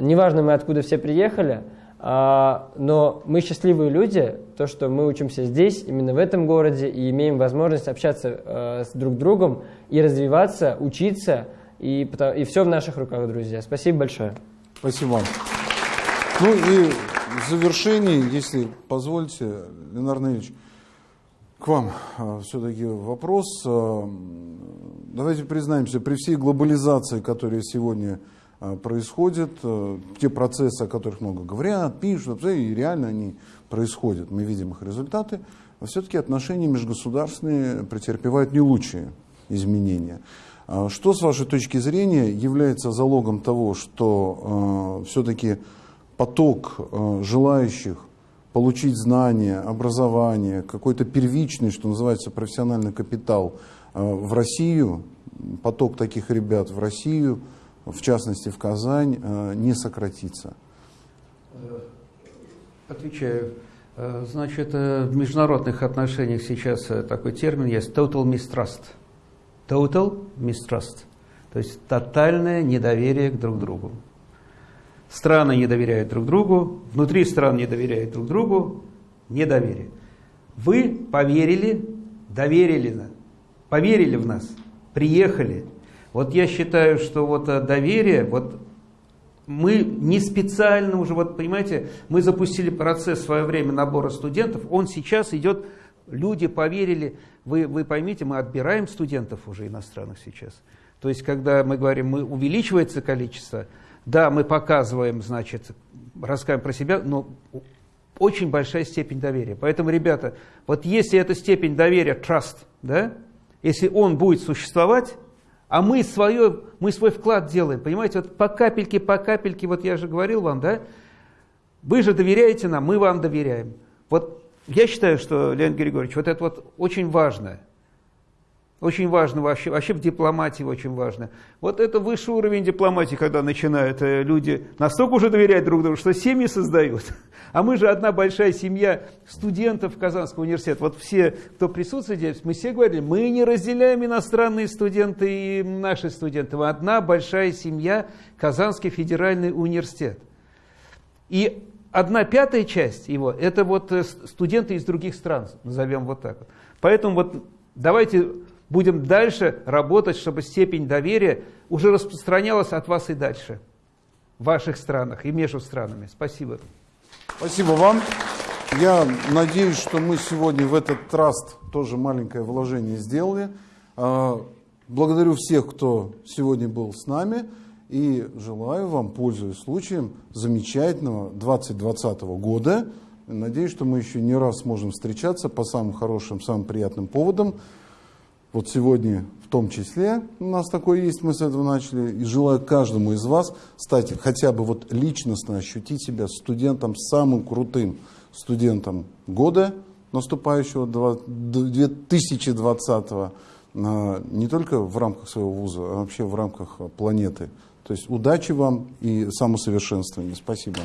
неважно мы откуда все приехали, а, но мы счастливые люди, то, что мы учимся здесь, именно в этом городе, и имеем возможность общаться э, с друг другом и развиваться, учиться, и, и все в наших руках, друзья. Спасибо большое. Спасибо. Ну и в завершении, если позволите, Ленар Ильич, к вам э, все-таки вопрос. Э, давайте признаемся, при всей глобализации, которая сегодня происходят, э, те процессы, о которых много говорят, пишут, и реально они происходят, мы видим их результаты, но все-таки отношения межгосударственные претерпевают не лучшие изменения. А что, с вашей точки зрения, является залогом того, что э, все-таки поток э, желающих получить знания, образование, какой-то первичный, что называется, профессиональный капитал э, в Россию, поток таких ребят в Россию – в частности в Казань, э, не сократится? Э, отвечаю. Э, значит, в международных отношениях сейчас такой термин есть total mistrust. Total mistrust. То есть тотальное недоверие к друг другу. Страны не доверяют друг другу, внутри стран не доверяют друг другу, недоверие. Вы поверили, доверили, поверили в нас, приехали, вот я считаю, что вот э, доверие, вот мы не специально уже, вот понимаете, мы запустили процесс в свое время набора студентов, он сейчас идет, люди поверили, вы, вы поймите, мы отбираем студентов уже иностранных сейчас. То есть, когда мы говорим, мы увеличивается количество, да, мы показываем, значит, рассказываем про себя, но очень большая степень доверия. Поэтому, ребята, вот если эта степень доверия, trust, да, если он будет существовать, а мы, свое, мы свой вклад делаем, понимаете, вот по капельке, по капельке, вот я же говорил вам, да, вы же доверяете нам, мы вам доверяем. Вот я считаю, что, Леонид Григорьевич, вот это вот очень важно. Очень важно вообще, вообще в дипломатии очень важно. Вот это высший уровень дипломатии, когда начинают э, люди настолько уже доверять друг другу, что семьи создают. (laughs) А мы же одна большая семья студентов Казанского университета. Вот все, кто присутствует здесь, мы все говорили, мы не разделяем иностранные студенты и наши студенты. Мы одна большая семья Казанский федеральный университет. И одна пятая часть его, это вот э, студенты из других стран, назовем вот так. Поэтому вот давайте будем дальше работать, чтобы степень доверия уже распространялась от вас и дальше в ваших странах и между странами. Спасибо. Спасибо вам. Я надеюсь, что мы сегодня в этот траст тоже маленькое вложение сделали. А, благодарю всех, кто сегодня был с нами. И желаю вам, пользуясь случаем, замечательного 2020 года. Надеюсь, что мы еще не раз сможем встречаться по самым хорошим, самым приятным поводам. Вот сегодня в том числе у нас такое есть, мы с этого начали. И желаю каждому из вас стать хотя бы вот личностно ощутить себя студентом самым крутым студентом года наступающего 2020 не только в рамках своего вуза, а вообще в рамках планеты. То есть удачи вам и самосовершенствования. Спасибо.